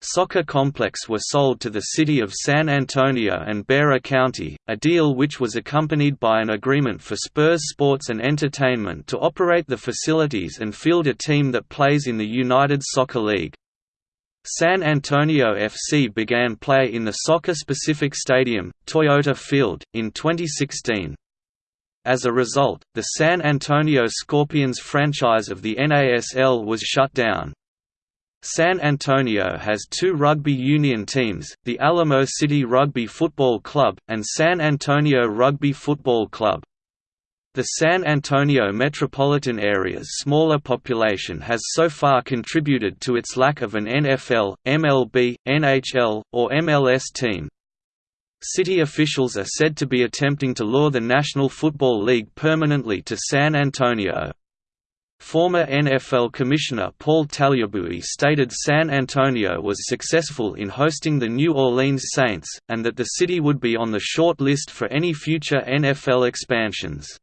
Soccer Complex were sold to the city of San Antonio and Bexar County, a deal which was accompanied by an agreement for Spurs Sports and Entertainment to operate the facilities and field a team that plays in the United Soccer League. San Antonio FC began play in the soccer-specific stadium, Toyota Field, in 2016. As a result, the San Antonio Scorpions franchise of the NASL was shut down. San Antonio has two rugby union teams, the Alamo City Rugby Football Club, and San Antonio Rugby Football Club. The San Antonio metropolitan area's smaller population has so far contributed to its lack of an NFL, MLB, NHL, or MLS team. City officials are said to be attempting to lure the National Football League permanently to San Antonio. Former NFL Commissioner Paul Tagliabue stated San Antonio was successful in hosting the New Orleans Saints, and that the city would be on the short list for any future NFL expansions.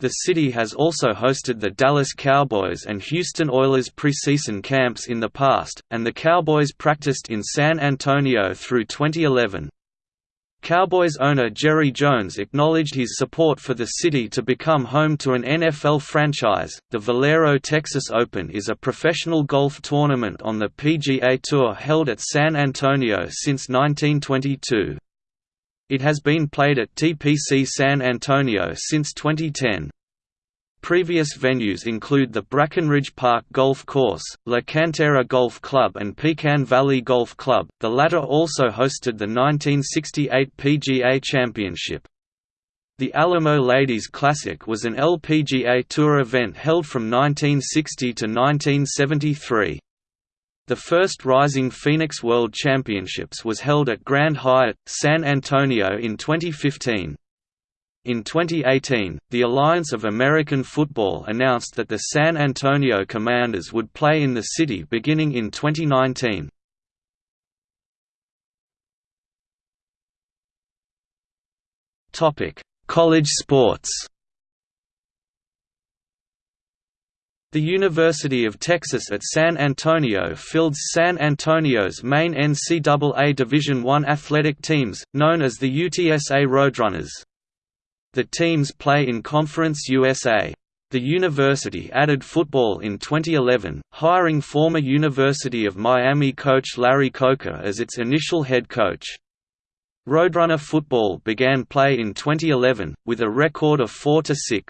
The city has also hosted the Dallas Cowboys and Houston Oilers preseason camps in the past, and the Cowboys practiced in San Antonio through 2011. Cowboys owner Jerry Jones acknowledged his support for the city to become home to an NFL franchise. The Valero Texas Open is a professional golf tournament on the PGA Tour held at San Antonio since 1922. It has been played at TPC San Antonio since 2010. Previous venues include the Brackenridge Park Golf Course, La Cantera Golf Club and Pecan Valley Golf Club, the latter also hosted the 1968 PGA Championship. The Alamo Ladies Classic was an LPGA Tour event held from 1960 to 1973. The first Rising Phoenix World Championships was held at Grand Hyatt, San Antonio in 2015. In 2018, the Alliance of American Football announced that the San Antonio Commanders would play in the city beginning in 2019. Topic: College sports The University of Texas at San Antonio fields San Antonio's main NCAA Division I athletic teams, known as the UTSA Roadrunners. The teams play in Conference USA. The university added football in 2011, hiring former University of Miami coach Larry Coker as its initial head coach. Roadrunner football began play in 2011, with a record of 4–6.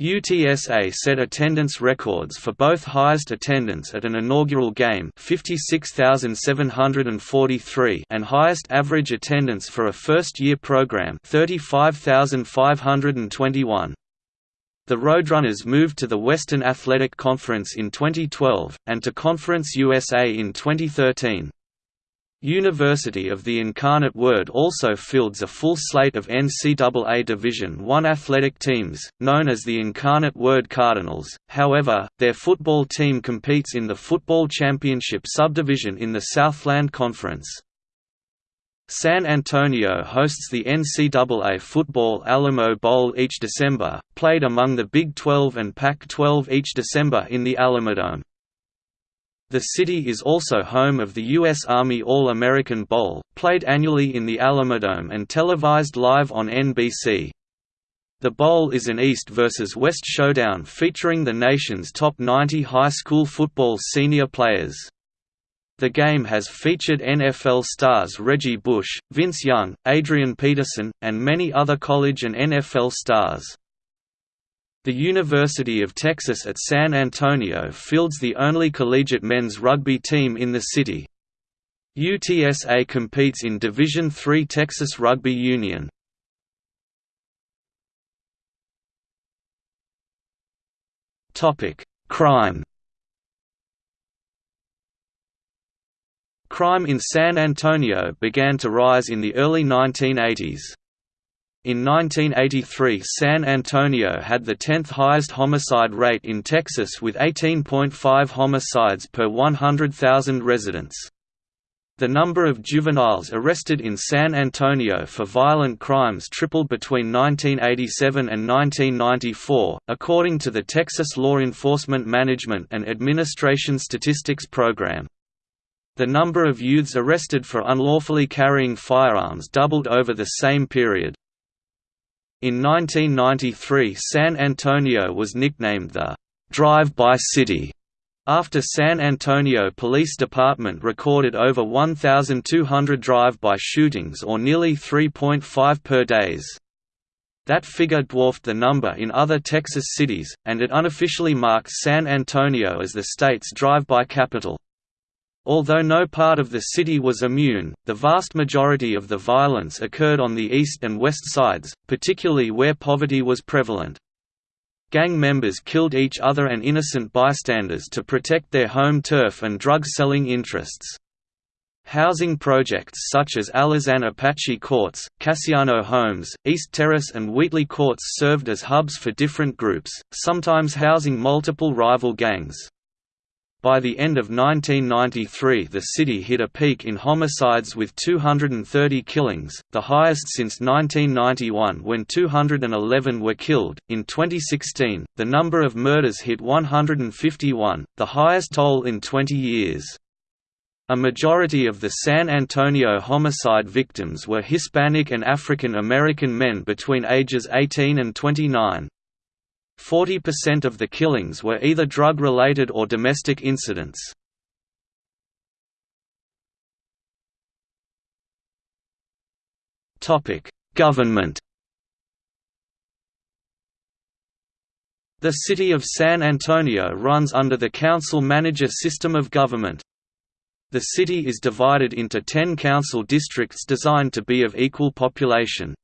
UTSA set attendance records for both highest attendance at an inaugural game 56,743 and highest average attendance for a first-year program 35,521. The Roadrunners moved to the Western Athletic Conference in 2012, and to Conference USA in 2013. University of the Incarnate Word also fields a full slate of NCAA Division I athletic teams, known as the Incarnate Word Cardinals, however, their football team competes in the Football Championship subdivision in the Southland Conference. San Antonio hosts the NCAA Football Alamo Bowl each December, played among the Big 12 and Pac-12 each December in the Alamodome. The city is also home of the U.S. Army All-American Bowl, played annually in the Alamodome and televised live on NBC. The Bowl is an East versus West showdown featuring the nation's top 90 high school football senior players. The game has featured NFL stars Reggie Bush, Vince Young, Adrian Peterson, and many other college and NFL stars. The University of Texas at San Antonio fields the only collegiate men's rugby team in the city. UTSA competes in Division III Texas Rugby Union. Crime Crime in San Antonio began to rise in the early 1980s. In 1983 San Antonio had the 10th highest homicide rate in Texas with 18.5 homicides per 100,000 residents. The number of juveniles arrested in San Antonio for violent crimes tripled between 1987 and 1994, according to the Texas Law Enforcement Management and Administration Statistics Program. The number of youths arrested for unlawfully carrying firearms doubled over the same period. In 1993 San Antonio was nicknamed the «drive-by city» After San Antonio Police Department recorded over 1,200 drive-by shootings or nearly 3.5 per days. That figure dwarfed the number in other Texas cities, and it unofficially marks San Antonio as the state's drive-by capital. Although no part of the city was immune, the vast majority of the violence occurred on the east and west sides, particularly where poverty was prevalent. Gang members killed each other and innocent bystanders to protect their home turf and drug-selling interests. Housing projects such as Alazan Apache Courts, Cassiano Homes, East Terrace and Wheatley Courts served as hubs for different groups, sometimes housing multiple rival gangs. By the end of 1993 the city hit a peak in homicides with 230 killings, the highest since 1991 when 211 were killed. In 2016, the number of murders hit 151, the highest toll in 20 years. A majority of the San Antonio homicide victims were Hispanic and African American men between ages 18 and 29. 40% of the killings were either drug-related or domestic incidents. Government The City of San Antonio runs under the council-manager system of government. The city is divided into ten council districts designed to be of equal population.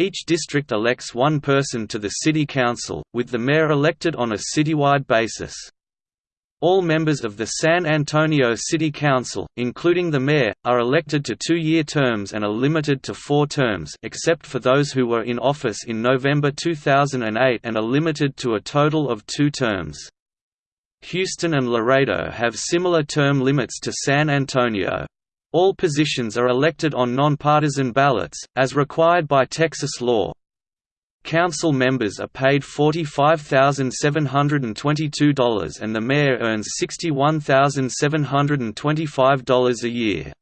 Each district elects one person to the city council, with the mayor elected on a citywide basis. All members of the San Antonio City Council, including the mayor, are elected to two-year terms and are limited to four terms except for those who were in office in November 2008 and are limited to a total of two terms. Houston and Laredo have similar term limits to San Antonio. All positions are elected on nonpartisan ballots, as required by Texas law. Council members are paid $45,722 and the mayor earns $61,725 a year.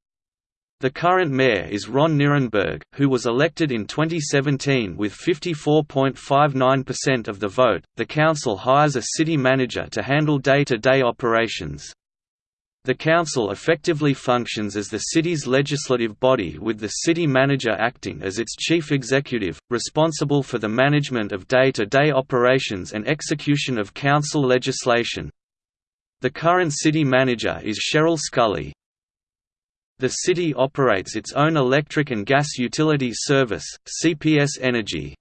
The current mayor is Ron Nirenberg, who was elected in 2017 with 54.59% of the vote. The council hires a city manager to handle day to day operations. The council effectively functions as the city's legislative body with the city manager acting as its chief executive, responsible for the management of day-to-day -day operations and execution of council legislation. The current city manager is Sheryl Sculley. The city operates its own electric and gas utility service, CPS Energy.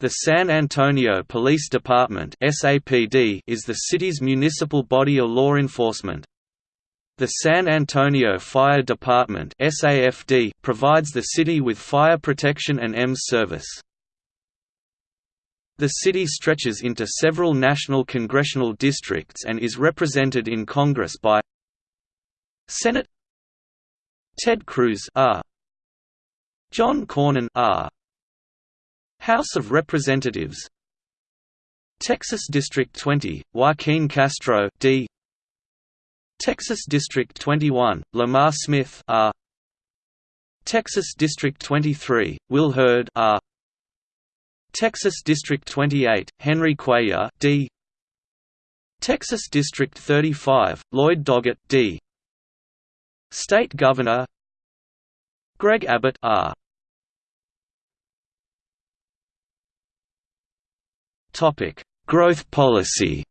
The San Antonio Police Department is the city's municipal body of law enforcement. The San Antonio Fire Department SAFD provides the city with fire protection and EMS service. The city stretches into several national congressional districts and is represented in Congress by Senate Ted Cruz R. John Cornyn R. House of Representatives Texas District 20, Joaquin Castro D. Texas District 21, Lamar Smith R. Texas District 23, Will Hurd R. Texas District 28, Henry Cuellar D. Texas District 35, Lloyd Doggett D. State Governor Greg Abbott R. Topic: Growth policy.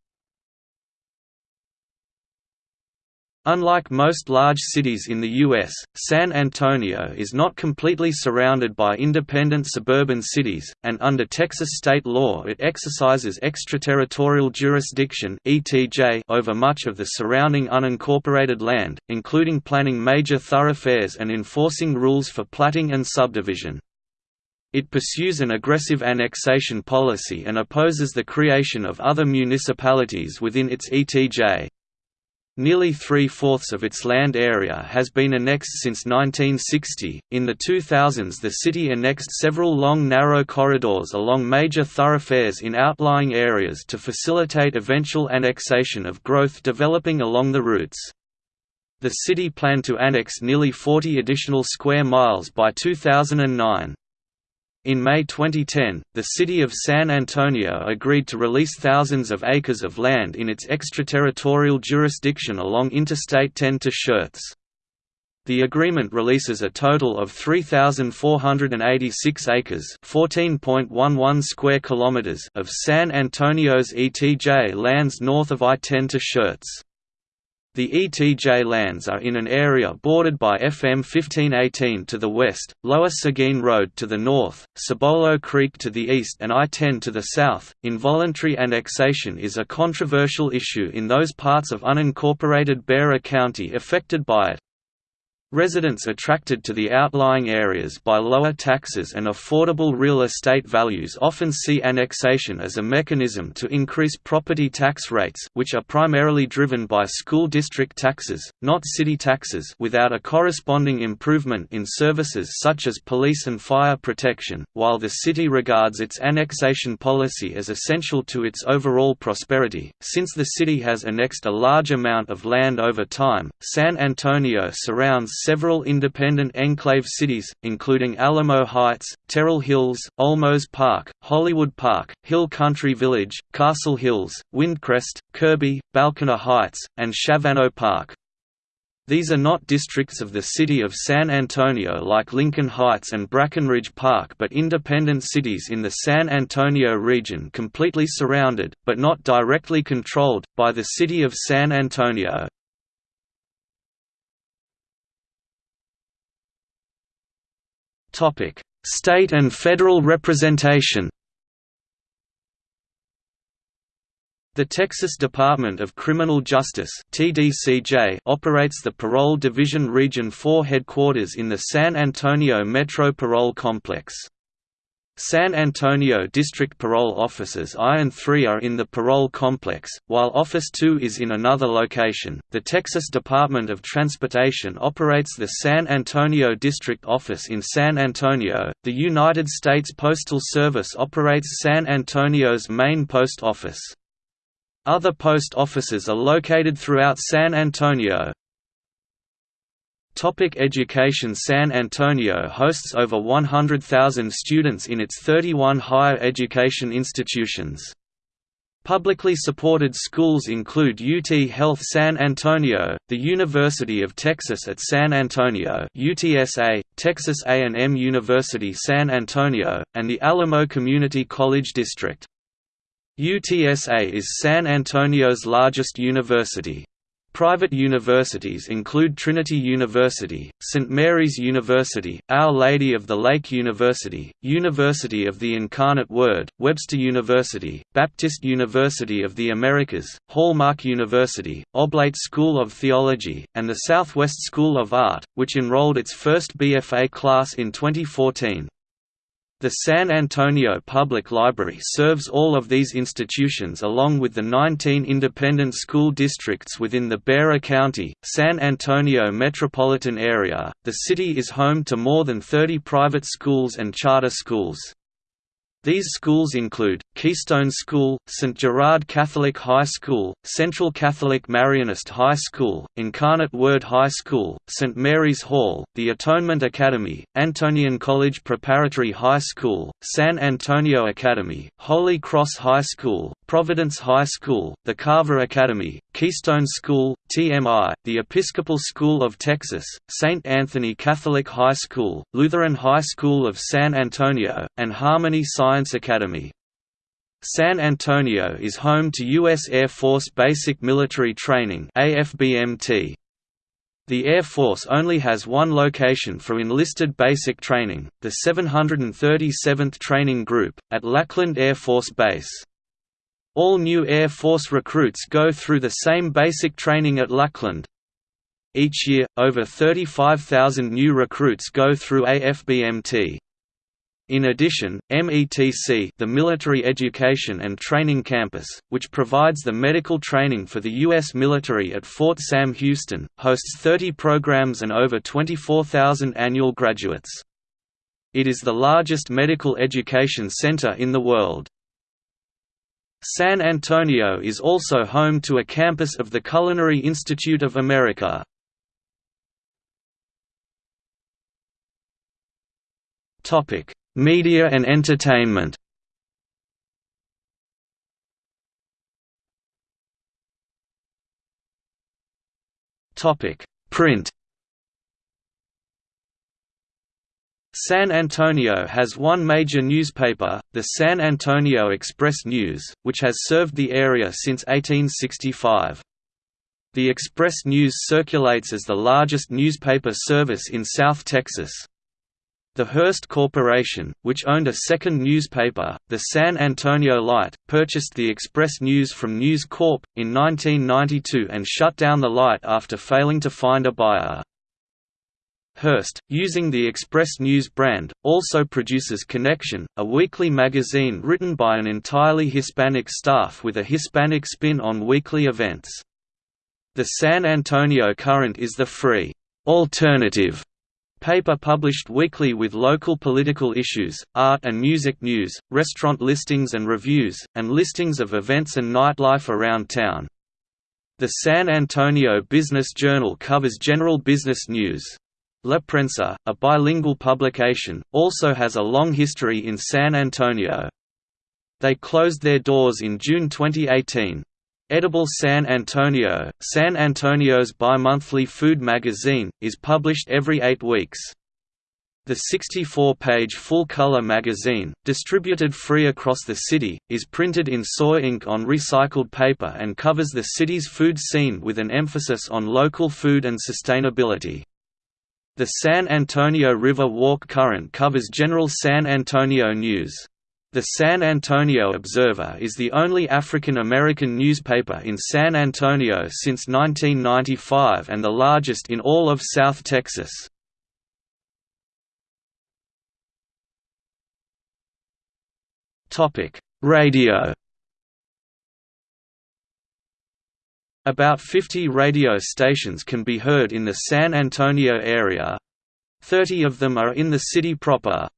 Unlike most large cities in the U.S., San Antonio is not completely surrounded by independent suburban cities, and under Texas state law it exercises extraterritorial jurisdiction over much of the surrounding unincorporated land, including planning major thoroughfares and enforcing rules for platting and subdivision. It pursues an aggressive annexation policy and opposes the creation of other municipalities within its ETJ. Nearly three-fourths of its land area has been annexed since 1960. In the 2000s, the city annexed several long narrow corridors along major thoroughfares in outlying areas to facilitate eventual annexation of growth developing along the routes. The city planned to annex nearly 40 additional square miles by 2009. In May 2010, the city of San Antonio agreed to release thousands of acres of land in its extraterritorial jurisdiction along Interstate 10 to Schertz. The agreement releases a total of 3486 acres, 14.11 square kilometers of San Antonio's ETJ lands north of I-10 to Schertz. The ETJ lands are in an area bordered by FM 1518 to the west, Lower Seguin Road to the north, Cibolo Creek to the east, and I 10 to the south. Involuntary annexation is a controversial issue in those parts of unincorporated Bexar County affected by it. Residents attracted to the outlying areas by lower taxes and affordable real estate values often see annexation as a mechanism to increase property tax rates which are primarily driven by school district taxes, not city taxes without a corresponding improvement in services such as police and fire protection. While the city regards its annexation policy as essential to its overall prosperity, since the city has annexed a large amount of land over time, San Antonio surrounds several independent enclave cities, including Alamo Heights, Terrell Hills, Olmos Park, Hollywood Park, Hill Country Village, Castle Hills, Windcrest, Kirby, Balcones Heights, and Shavano Park. These are not districts of the city of San Antonio like Lincoln Heights and Brackenridge Park but independent cities in the San Antonio region completely surrounded, but not directly controlled, by the city of San Antonio. Topic: State and federal representation. The Texas Department of Criminal Justice (TDCJ) operates the Parole Division Region 4 headquarters in the San Antonio Metro Parole Complex. San Antonio District Parole Offices I and III are in the parole complex, while Office 2 is in another location. The Texas Department of Transportation operates the San Antonio District Office in San Antonio. The United States Postal Service operates San Antonio's main post office. Other post offices are located throughout San Antonio. Topic education San Antonio hosts over 100,000 students in its 31 higher education institutions. Publicly supported schools include UT Health San Antonio, the University of Texas at San Antonio UTSA, Texas A&M University San Antonio, and the Alamo Community College District. UTSA is San Antonio's largest university. Private universities include Trinity University, St. Mary's University, Our Lady of the Lake University, University of the Incarnate Word, Webster University, Baptist University of the Americas, Hallmark University, Oblate School of Theology, and the Southwest School of Art, which enrolled its first BFA class in 2014. The San Antonio Public Library serves all of these institutions along with the 19 independent school districts within the Bexar County, San Antonio metropolitan area. The city is home to more than 30 private schools and charter schools. These schools include, Keystone School, St. Gerard Catholic High School, Central Catholic Marianist High School, Incarnate Word High School, St. Mary's Hall, the Atonement Academy, Antonian College Preparatory High School, San Antonio Academy, Holy Cross High School, Providence High School, the Carver Academy, Keystone School, TMI, the Episcopal School of Texas, St. Anthony Catholic High School, Lutheran High School of San Antonio, and Harmony Science Academy. San Antonio is home to U.S. Air Force Basic Military Training AFBMT. The Air Force only has one location for enlisted basic training, the 737th Training Group, at Lackland Air Force Base. All new Air Force recruits go through the same basic training at Lackland. Each year, over 35,000 new recruits go through AFBMT. In addition, METC the Military Education and Training Campus, which provides the medical training for the U.S. military at Fort Sam Houston, hosts 30 programs and over 24,000 annual graduates. It is the largest medical education center in the world. San Antonio is also home to a campus of the Culinary Institute of America. Media and entertainment Print San Antonio has one major newspaper, the San Antonio Express News, which has served the area since 1865. The Express News circulates as the largest newspaper service in South Texas. The Hearst Corporation, which owned a second newspaper, the San Antonio Light, purchased the Express News from News Corp. in 1992 and shut down the Light after failing to find a buyer. Hearst, using the Express News brand, also produces Connection, a weekly magazine written by an entirely Hispanic staff with a Hispanic spin on weekly events. The San Antonio Current is the free, alternative paper published weekly with local political issues, art and music news, restaurant listings and reviews, and listings of events and nightlife around town. The San Antonio Business Journal covers general business news. La Prensa, a bilingual publication, also has a long history in San Antonio. They closed their doors in June 2018. Edible San Antonio, San Antonio's bi-monthly food magazine, is published every eight weeks. The 64-page full-color magazine, distributed free across the city, is printed in soy ink on recycled paper and covers the city's food scene with an emphasis on local food and sustainability. The San Antonio River Walk Current covers general San Antonio news. The San Antonio Observer is the only African American newspaper in San Antonio since 1995 and the largest in all of South Texas. Radio About 50 radio stations can be heard in the San Antonio area. 30 of them are in the city proper.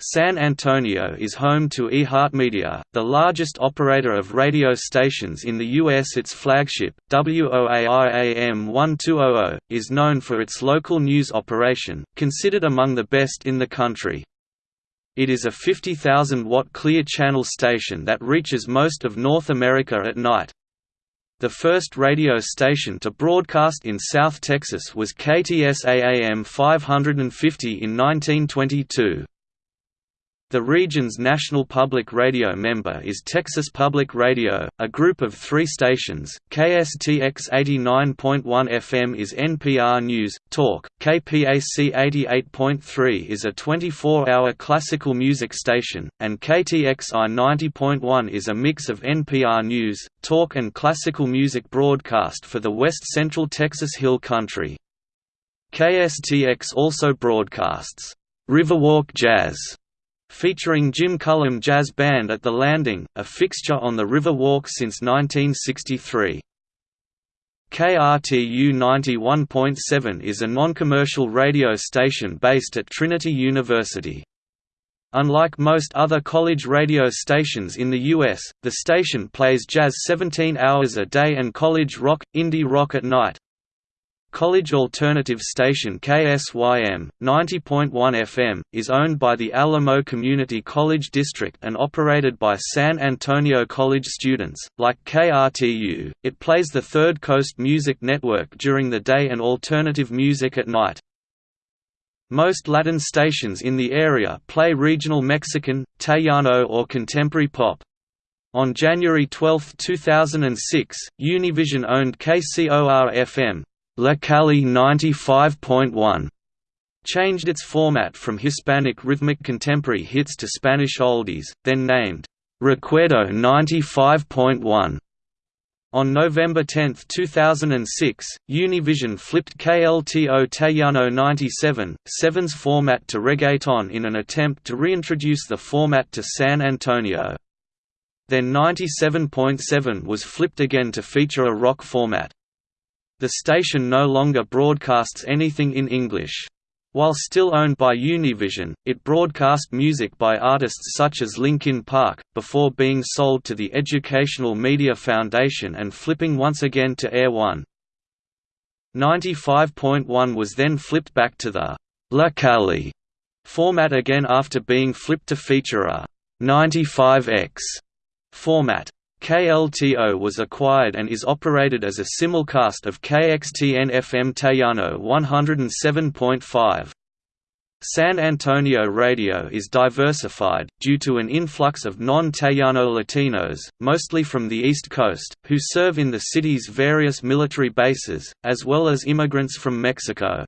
San Antonio is home to iHeartMedia, the largest operator of radio stations in the U.S. Its flagship, WOAI 1200, is known for its local news operation, considered among the best in the country. It is a 50,000-watt clear channel station that reaches most of North America at night. The first radio station to broadcast in South Texas was KTSA-AM 550 in 1922. The region's national public radio member is Texas Public Radio, a group of three stations. KSTX 89.1 FM is NPR News, Talk, KPAC 88.3 is a 24 hour classical music station, and KTXI 90.1 is a mix of NPR News, Talk, and classical music broadcast for the west central Texas Hill Country. KSTX also broadcasts Riverwalk Jazz featuring Jim Cullum Jazz Band at The Landing, a fixture on the River Walk since 1963. KRTU 91.7 is a non-commercial radio station based at Trinity University. Unlike most other college radio stations in the U.S., the station plays jazz 17 hours a day and college rock, indie rock at night. College alternative station KSYM, 90.1 FM, is owned by the Alamo Community College District and operated by San Antonio College students. Like KRTU, it plays the Third Coast Music Network during the day and alternative music at night. Most Latin stations in the area play regional Mexican, Tejano or contemporary pop. On January 12, 2006, Univision owned KCOR-FM, La Cali 95.1 changed its format from Hispanic rhythmic contemporary hits to Spanish oldies, then named Recuerdo 95.1. On November 10, 2006, Univision flipped KLTO Tejano 97, 7's format to reggaeton in an attempt to reintroduce the format to San Antonio. Then 97.7 was flipped again to feature a rock format. The station no longer broadcasts anything in English. While still owned by Univision, it broadcast music by artists such as Linkin Park, before being sold to the Educational Media Foundation and flipping once again to Air One. 95.1 was then flipped back to the La Cali format again after being flipped to feature a 95X format. KLTO was acquired and is operated as a simulcast of KXTN-FM Tejano 107.5. San Antonio radio is diversified, due to an influx of non-Tejano Latinos, mostly from the East Coast, who serve in the city's various military bases, as well as immigrants from Mexico.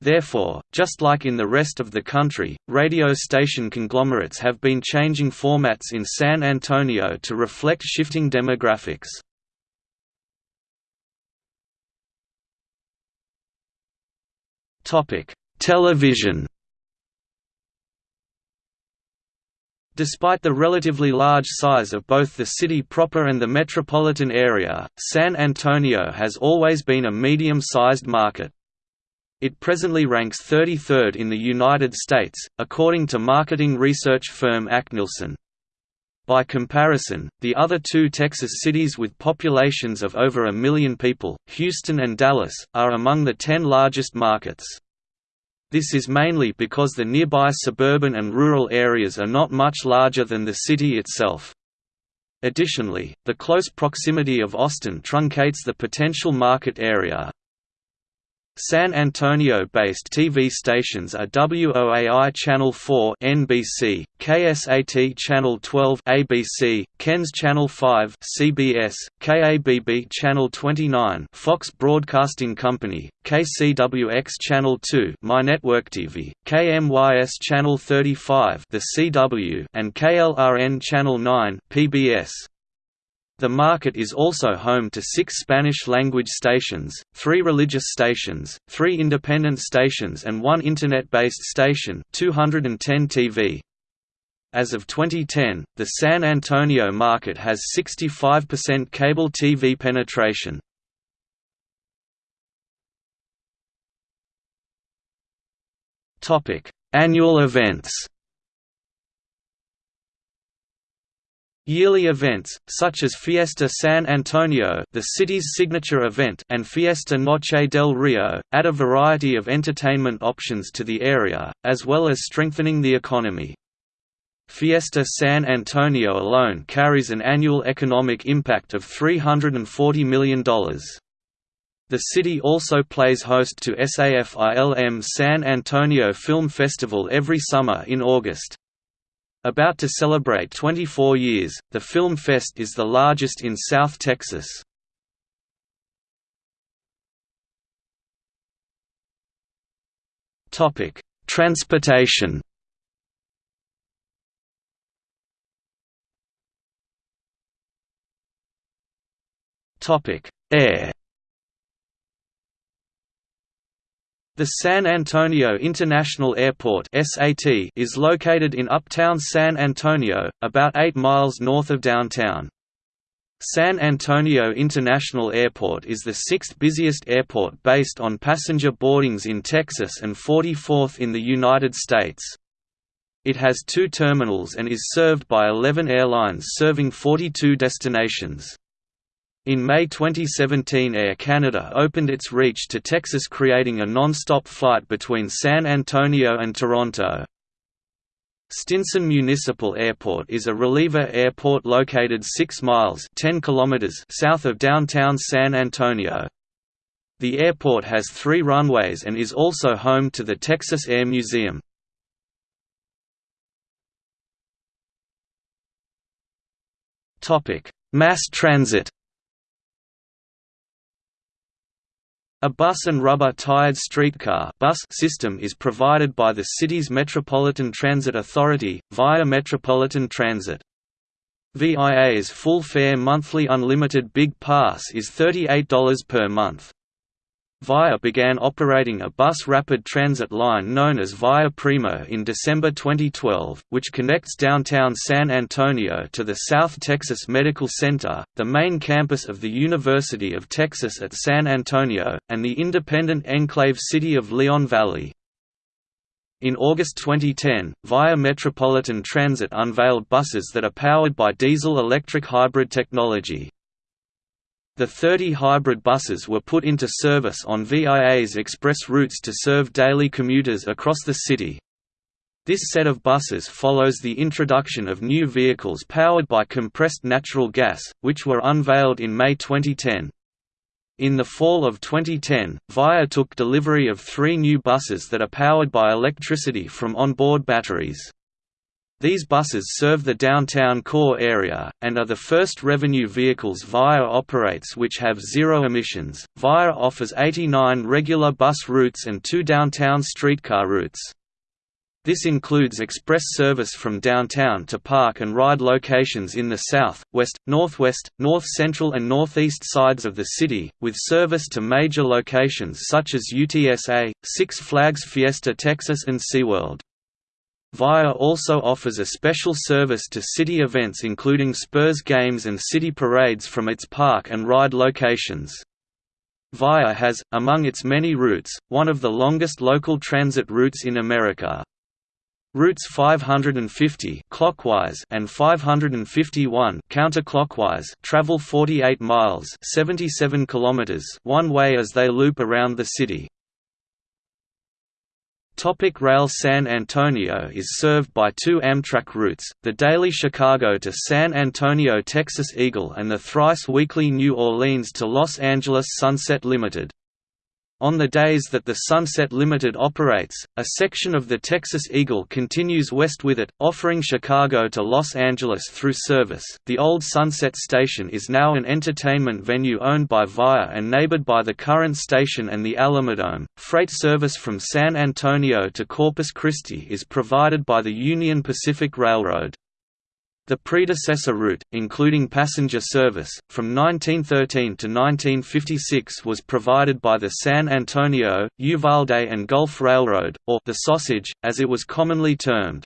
Therefore, just like in the rest of the country, radio station conglomerates have been changing formats in San Antonio to reflect shifting demographics. Television Despite the relatively large size of both the city proper and the metropolitan area, San Antonio has always been a medium-sized market. It presently ranks 33rd in the United States, according to marketing research firm ACNielsen. By comparison, the other two Texas cities with populations of over a million people, Houston and Dallas, are among the ten largest markets. This is mainly because the nearby suburban and rural areas are not much larger than the city itself. Additionally, the close proximity of Austin truncates the potential market area, San Antonio-based TV stations are WOAI Channel 4 (NBC), KSAT Channel 12 (ABC), KENS Channel 5 (CBS), KABB Channel 29 (Fox Broadcasting Company), KCWX Channel 2 MyNetworkTV, KMYS Channel 35 The CW, and KLRN Channel 9 (PBS). The market is also home to six Spanish-language stations, three religious stations, three independent stations and one Internet-based station 210 TV. As of 2010, the San Antonio market has 65% cable TV penetration. Annual events Yearly events, such as Fiesta San Antonio the city's signature event and Fiesta Noche del Rio, add a variety of entertainment options to the area, as well as strengthening the economy. Fiesta San Antonio alone carries an annual economic impact of $340 million. The city also plays host to SAFILM San Antonio Film Festival every summer in August. About to celebrate 24 years, the Film Fest is the largest in South Texas. Topic: Transportation Topic: Air The San Antonio International Airport is located in uptown San Antonio, about 8 miles north of downtown. San Antonio International Airport is the sixth busiest airport based on passenger boardings in Texas and 44th in the United States. It has two terminals and is served by 11 airlines serving 42 destinations. In May 2017 Air Canada opened its reach to Texas creating a non-stop flight between San Antonio and Toronto. Stinson Municipal Airport is a reliever airport located 6 miles 10 kilometers south of downtown San Antonio. The airport has three runways and is also home to the Texas Air Museum. Mass transit A bus and rubber-tired streetcar bus system is provided by the city's Metropolitan Transit Authority, via Metropolitan Transit. VIA's full-fare monthly unlimited Big Pass is $38 per month. VIA began operating a bus rapid transit line known as VIA Primo in December 2012, which connects downtown San Antonio to the South Texas Medical Center, the main campus of the University of Texas at San Antonio, and the independent enclave city of Leon Valley. In August 2010, VIA Metropolitan Transit unveiled buses that are powered by diesel-electric hybrid technology. The 30 hybrid buses were put into service on VIA's express routes to serve daily commuters across the city. This set of buses follows the introduction of new vehicles powered by compressed natural gas, which were unveiled in May 2010. In the fall of 2010, VIA took delivery of three new buses that are powered by electricity from onboard batteries. These buses serve the downtown core area, and are the first revenue vehicles VIA operates which have zero emissions. VIA offers 89 regular bus routes and two downtown streetcar routes. This includes express service from downtown to park and ride locations in the south, west, northwest, north-central and northeast sides of the city, with service to major locations such as UTSA, Six Flags Fiesta Texas and SeaWorld. VIA also offers a special service to city events including Spurs games and city parades from its park and ride locations. VIA has, among its many routes, one of the longest local transit routes in America. Routes 550 clockwise and 551 counterclockwise travel 48 miles 77 kilometers one way as they loop around the city. Topic Rail San Antonio is served by two Amtrak routes, the daily Chicago to San Antonio Texas Eagle and the thrice-weekly New Orleans to Los Angeles Sunset Limited. On the days that the Sunset Limited operates, a section of the Texas Eagle continues west with it, offering Chicago to Los Angeles through service. The old Sunset Station is now an entertainment venue owned by VIA and neighbored by the current station and the Alamodome. Freight service from San Antonio to Corpus Christi is provided by the Union Pacific Railroad. The predecessor route, including passenger service, from 1913 to 1956 was provided by the San Antonio, Uvalde and Gulf Railroad, or the Sausage, as it was commonly termed.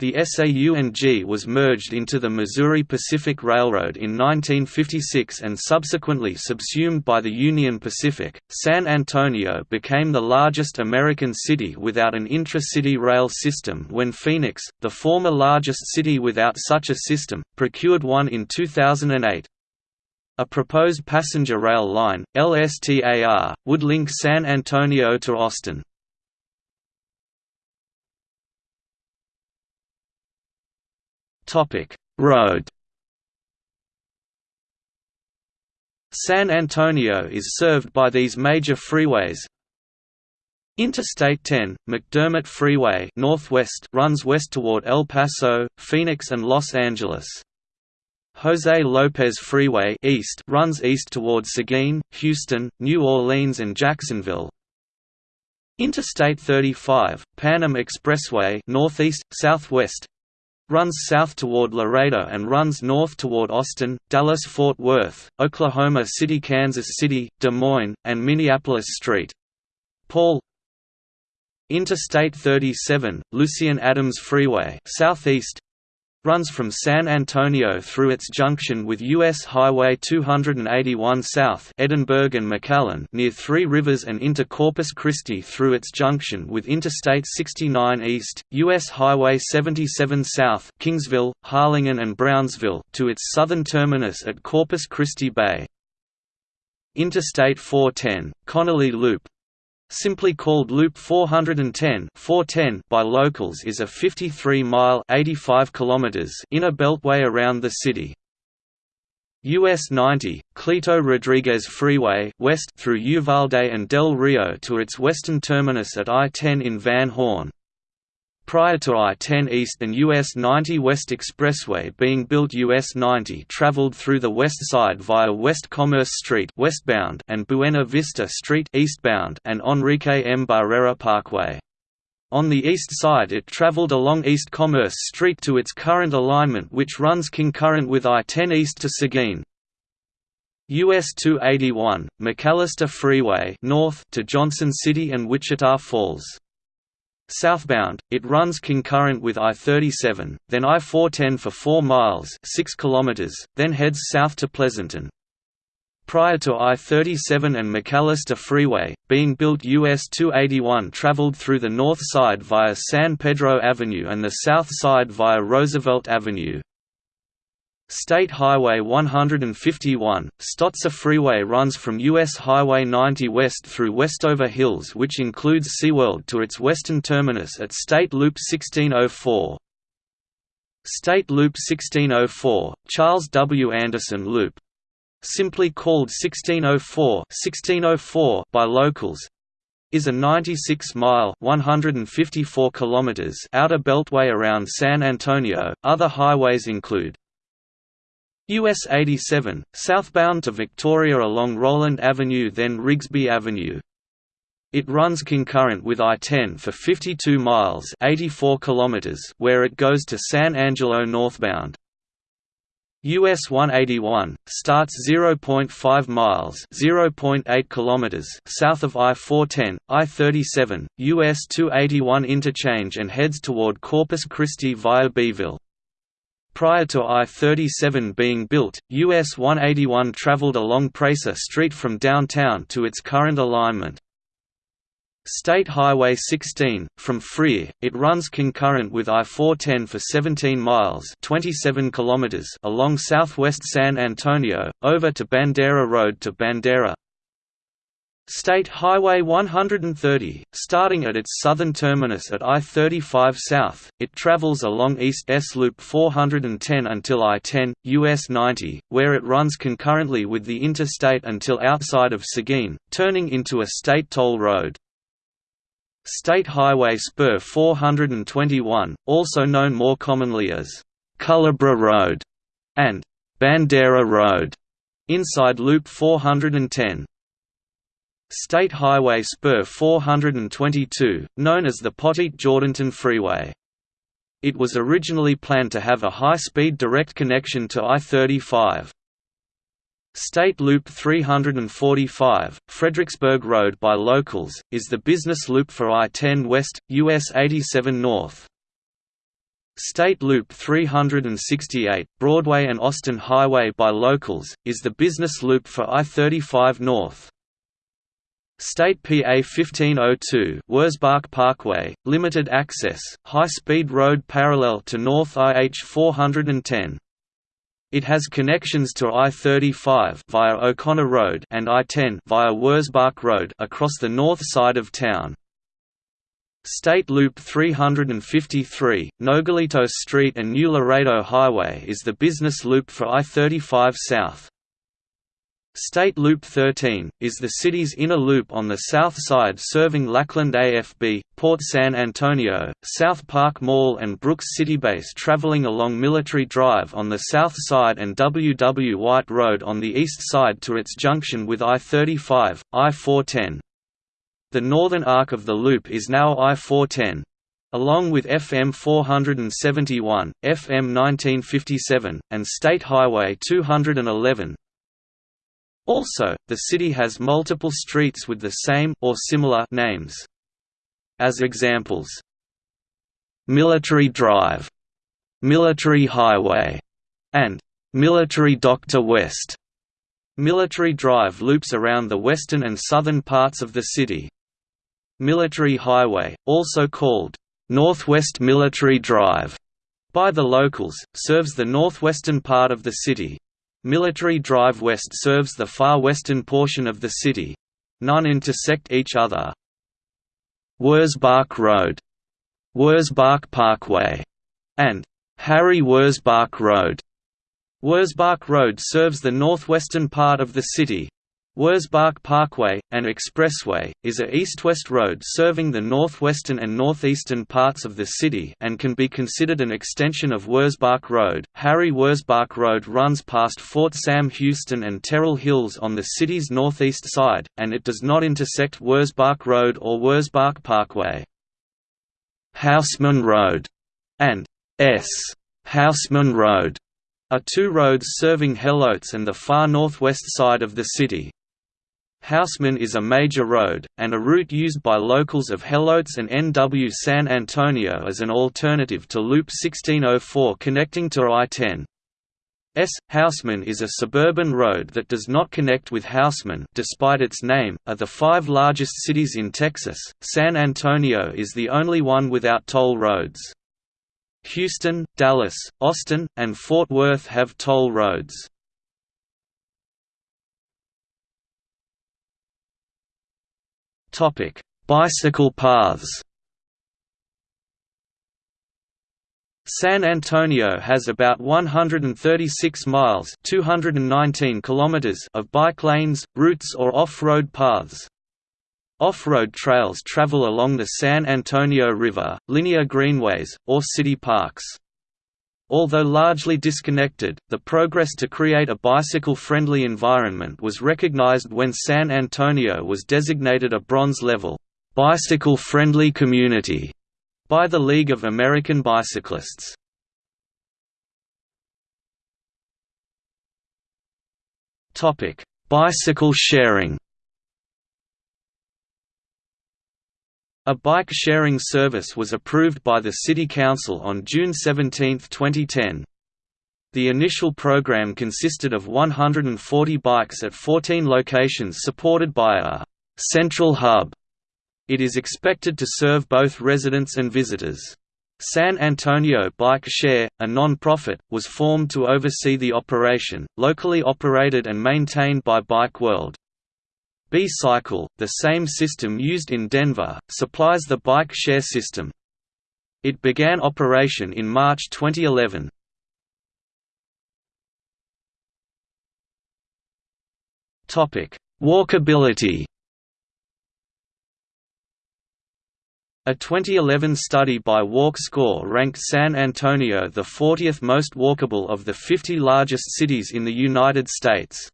The SAU&G was merged into the Missouri Pacific Railroad in 1956 and subsequently subsumed by the Union Pacific. San Antonio became the largest American city without an intra-city rail system when Phoenix, the former largest city without such a system, procured one in 2008. A proposed passenger rail line, LSTAR, would link San Antonio to Austin. Topic: Road. San Antonio is served by these major freeways. Interstate 10, McDermott Freeway Northwest runs west toward El Paso, Phoenix and Los Angeles. Jose Lopez Freeway East runs east toward Seguin, Houston, New Orleans and Jacksonville. Interstate 35, Pan Am Expressway northeast, southwest runs south toward Laredo and runs north toward Austin, Dallas-Fort Worth, Oklahoma City Kansas City, Des Moines, and Minneapolis St. Paul Interstate 37, Lucien Adams Freeway southeast, runs from San Antonio through its junction with U.S. Highway 281 south Edinburg and McAllen near Three Rivers and into Corpus Christi through its junction with Interstate 69 east, U.S. Highway 77 south Kingsville, Harlingen and Brownsville to its southern terminus at Corpus Christi Bay. Interstate 410, Connolly Loop, simply called Loop 410 410 by locals is a 53-mile (85 kilometers) inner beltway around the city. US 90, Cleto Rodriguez Freeway west through Uvalde and Del Rio to its western terminus at I-10 in Van Horn. Prior to I-10 East and US 90 West Expressway being built US 90 traveled through the west side via West Commerce Street westbound and Buena Vista Street eastbound and Enrique M. Barrera Parkway. On the east side it traveled along East Commerce Street to its current alignment which runs concurrent with I-10 East to Seguin. US 281, McAllister Freeway north to Johnson City and Wichita Falls. Southbound, it runs concurrent with I-37, then I-410 for 4 miles 6 km, then heads south to Pleasanton. Prior to I-37 and McAllister Freeway, being built US 281 traveled through the north side via San Pedro Avenue and the south side via Roosevelt Avenue. State Highway 151, Stotzer Freeway runs from U.S. Highway 90 west through Westover Hills which includes SeaWorld to its western terminus at State Loop 1604. State Loop 1604, Charles W. Anderson Loop. Simply called 1604, 1604 by locals, is a 96-mile (154 kilometers) outer beltway around San Antonio. Other highways include US 87, southbound to Victoria along Roland Avenue then Rigsby Avenue. It runs concurrent with I-10 for 52 miles 84 kilometers where it goes to San Angelo northbound. US 181 starts 0.5 miles (0.8 kilometers) south of I-410, I-37, US 281 interchange and heads toward Corpus Christi via Beeville. Prior to I-37 being built, US 181 traveled along Presa Street from downtown to its current alignment. State Highway 16, from Freer, it runs concurrent with I-410 for 17 miles 27 kilometers along southwest San Antonio, over to Bandera Road to Bandera, State Highway 130, starting at its southern terminus at I-35 South, it travels along East S Loop 410 until I-10, US 90, where it runs concurrently with the interstate until outside of Seguin, turning into a state toll road. State Highway Spur 421, also known more commonly as Culebra Road and Bandera Road, inside Loop 410. State Highway Spur 422, known as the Poteet-Jourdanton Freeway. It was originally planned to have a high-speed direct connection to I-35. State Loop 345, Fredericksburg Road by locals, is the business loop for I-10 West, US 87 North. State Loop 368, Broadway and Austin Highway by locals, is the business loop for I-35 North. State PA 1502 Wurzbach Parkway, limited access, high-speed road parallel to North IH 410. It has connections to I-35 via O'Connor Road and I-10 via Wurzbach Road across the north side of town. State Loop 353, Nogalitos Street and New Laredo Highway is the business loop for I-35 South. State Loop 13, is the city's inner loop on the south side serving Lackland AFB, Port San Antonio, South Park Mall and Brooks Citybase traveling along Military Drive on the south side and W. W. White Road on the east side to its junction with I-35, I-410. The northern arc of the loop is now I-410. Along with FM 471, FM 1957, and State Highway 211, also, the city has multiple streets with the same or similar names. As examples, Military Drive Military Highway, and Military Doctor West. Military Drive loops around the western and southern parts of the city. Military Highway, also called Northwest Military Drive by the locals, serves the northwestern part of the city. Military Drive West serves the far western portion of the city. None intersect each other. Wurzbach Road, Wurzbach Parkway, and Harry Wurzbach Road. Wurzbach Road serves the northwestern part of the city. Wurzbach Parkway, an expressway, is a east-west road serving the northwestern and northeastern parts of the city and can be considered an extension of Wurzbach Road. Harry Wurzbach Road runs past Fort Sam Houston and Terrell Hills on the city's northeast side, and it does not intersect Wurzbach Road or Wurzbach Parkway. Hausman Road and S. Hausman Road are two roads serving Helotes and the far northwest side of the city. Hausman is a major road, and a route used by locals of Helotes and NW San Antonio as an alternative to Loop 1604 connecting to I-10. S. Hausman is a suburban road that does not connect with Hausman despite its name, are the five largest cities in Texas, San Antonio is the only one without toll roads. Houston, Dallas, Austin, and Fort Worth have toll roads. Topic: Bicycle paths. San Antonio has about 136 miles (219 kilometers) of bike lanes, routes or off-road paths. Off-road trails travel along the San Antonio River, linear greenways, or city parks. Although largely disconnected, the progress to create a bicycle-friendly environment was recognized when San Antonio was designated a bronze-level, bicycle-friendly community by the League of American Bicyclists. Bicycle sharing A bike-sharing service was approved by the City Council on June 17, 2010. The initial program consisted of 140 bikes at 14 locations supported by a «central hub». It is expected to serve both residents and visitors. San Antonio Bike Share, a non-profit, was formed to oversee the operation, locally operated and maintained by Bike World. B-Cycle, the same system used in Denver, supplies the bike share system. It began operation in March 2011. Topic: Walkability A 2011 study by WalkScore ranked San Antonio the 40th most walkable of the 50 largest cities in the United States.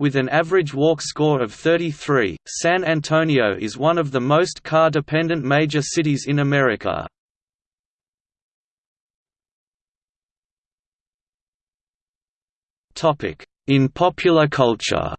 With an average walk score of 33, San Antonio is one of the most car-dependent major cities in America. In popular culture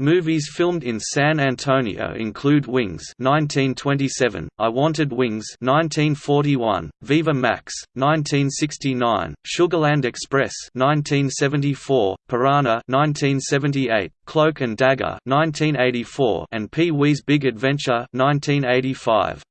Movies filmed in San Antonio include Wings (1927), I Wanted Wings (1941), Viva Max (1969), Sugarland Express (1974), Piranha (1978), Cloak and Dagger (1984), and Pee Wee's Big Adventure (1985).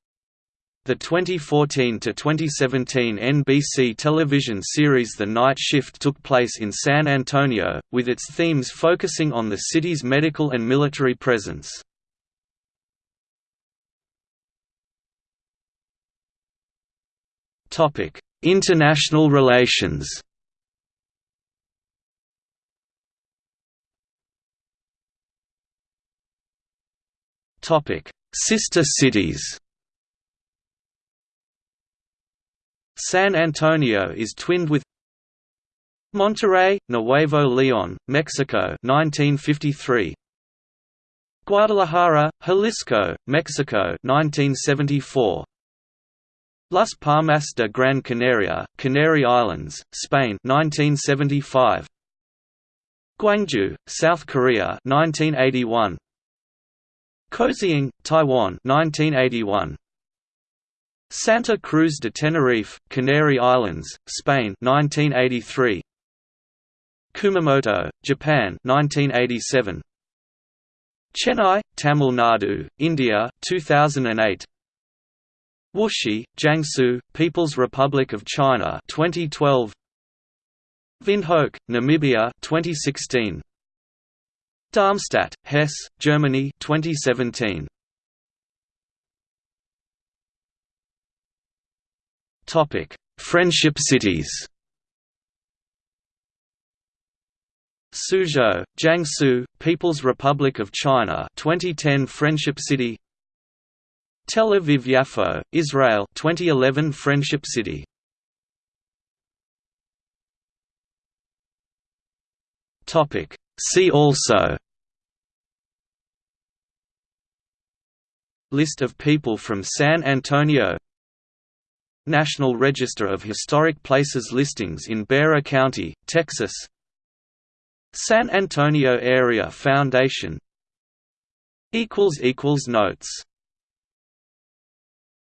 The 2014–2017 NBC television series The Night Shift took place in San Antonio, with its themes focusing on the city's medical and military presence. International relations Sister cities San Antonio is twinned with Monterrey, Nuevo León, Mexico 1953 Guadalajara, Jalisco, Mexico 1974 Las Palmas de Gran Canaria, Canary Islands, Spain 1975 Gwangju, South Korea 1981 Kaohsiung, Taiwan 1981 Santa Cruz de Tenerife, Canary Islands, Spain 1983 Kumamoto, Japan 1987 Chennai, Tamil Nadu, India 2008 Wuxi, Jiangsu, People's Republic of China 2012 Windhoek, Namibia 2016 Darmstadt, Hesse, Germany 2017 Topic: Friendship cities. Suzhou, Jiangsu, People's Republic of China 2010 Friendship City Tel Aviv Yafo, Israel 2011 Friendship City Topic See also List of people from San Antonio National Register of Historic Places listings in Bexar County, Texas. San Antonio Area Foundation. Notes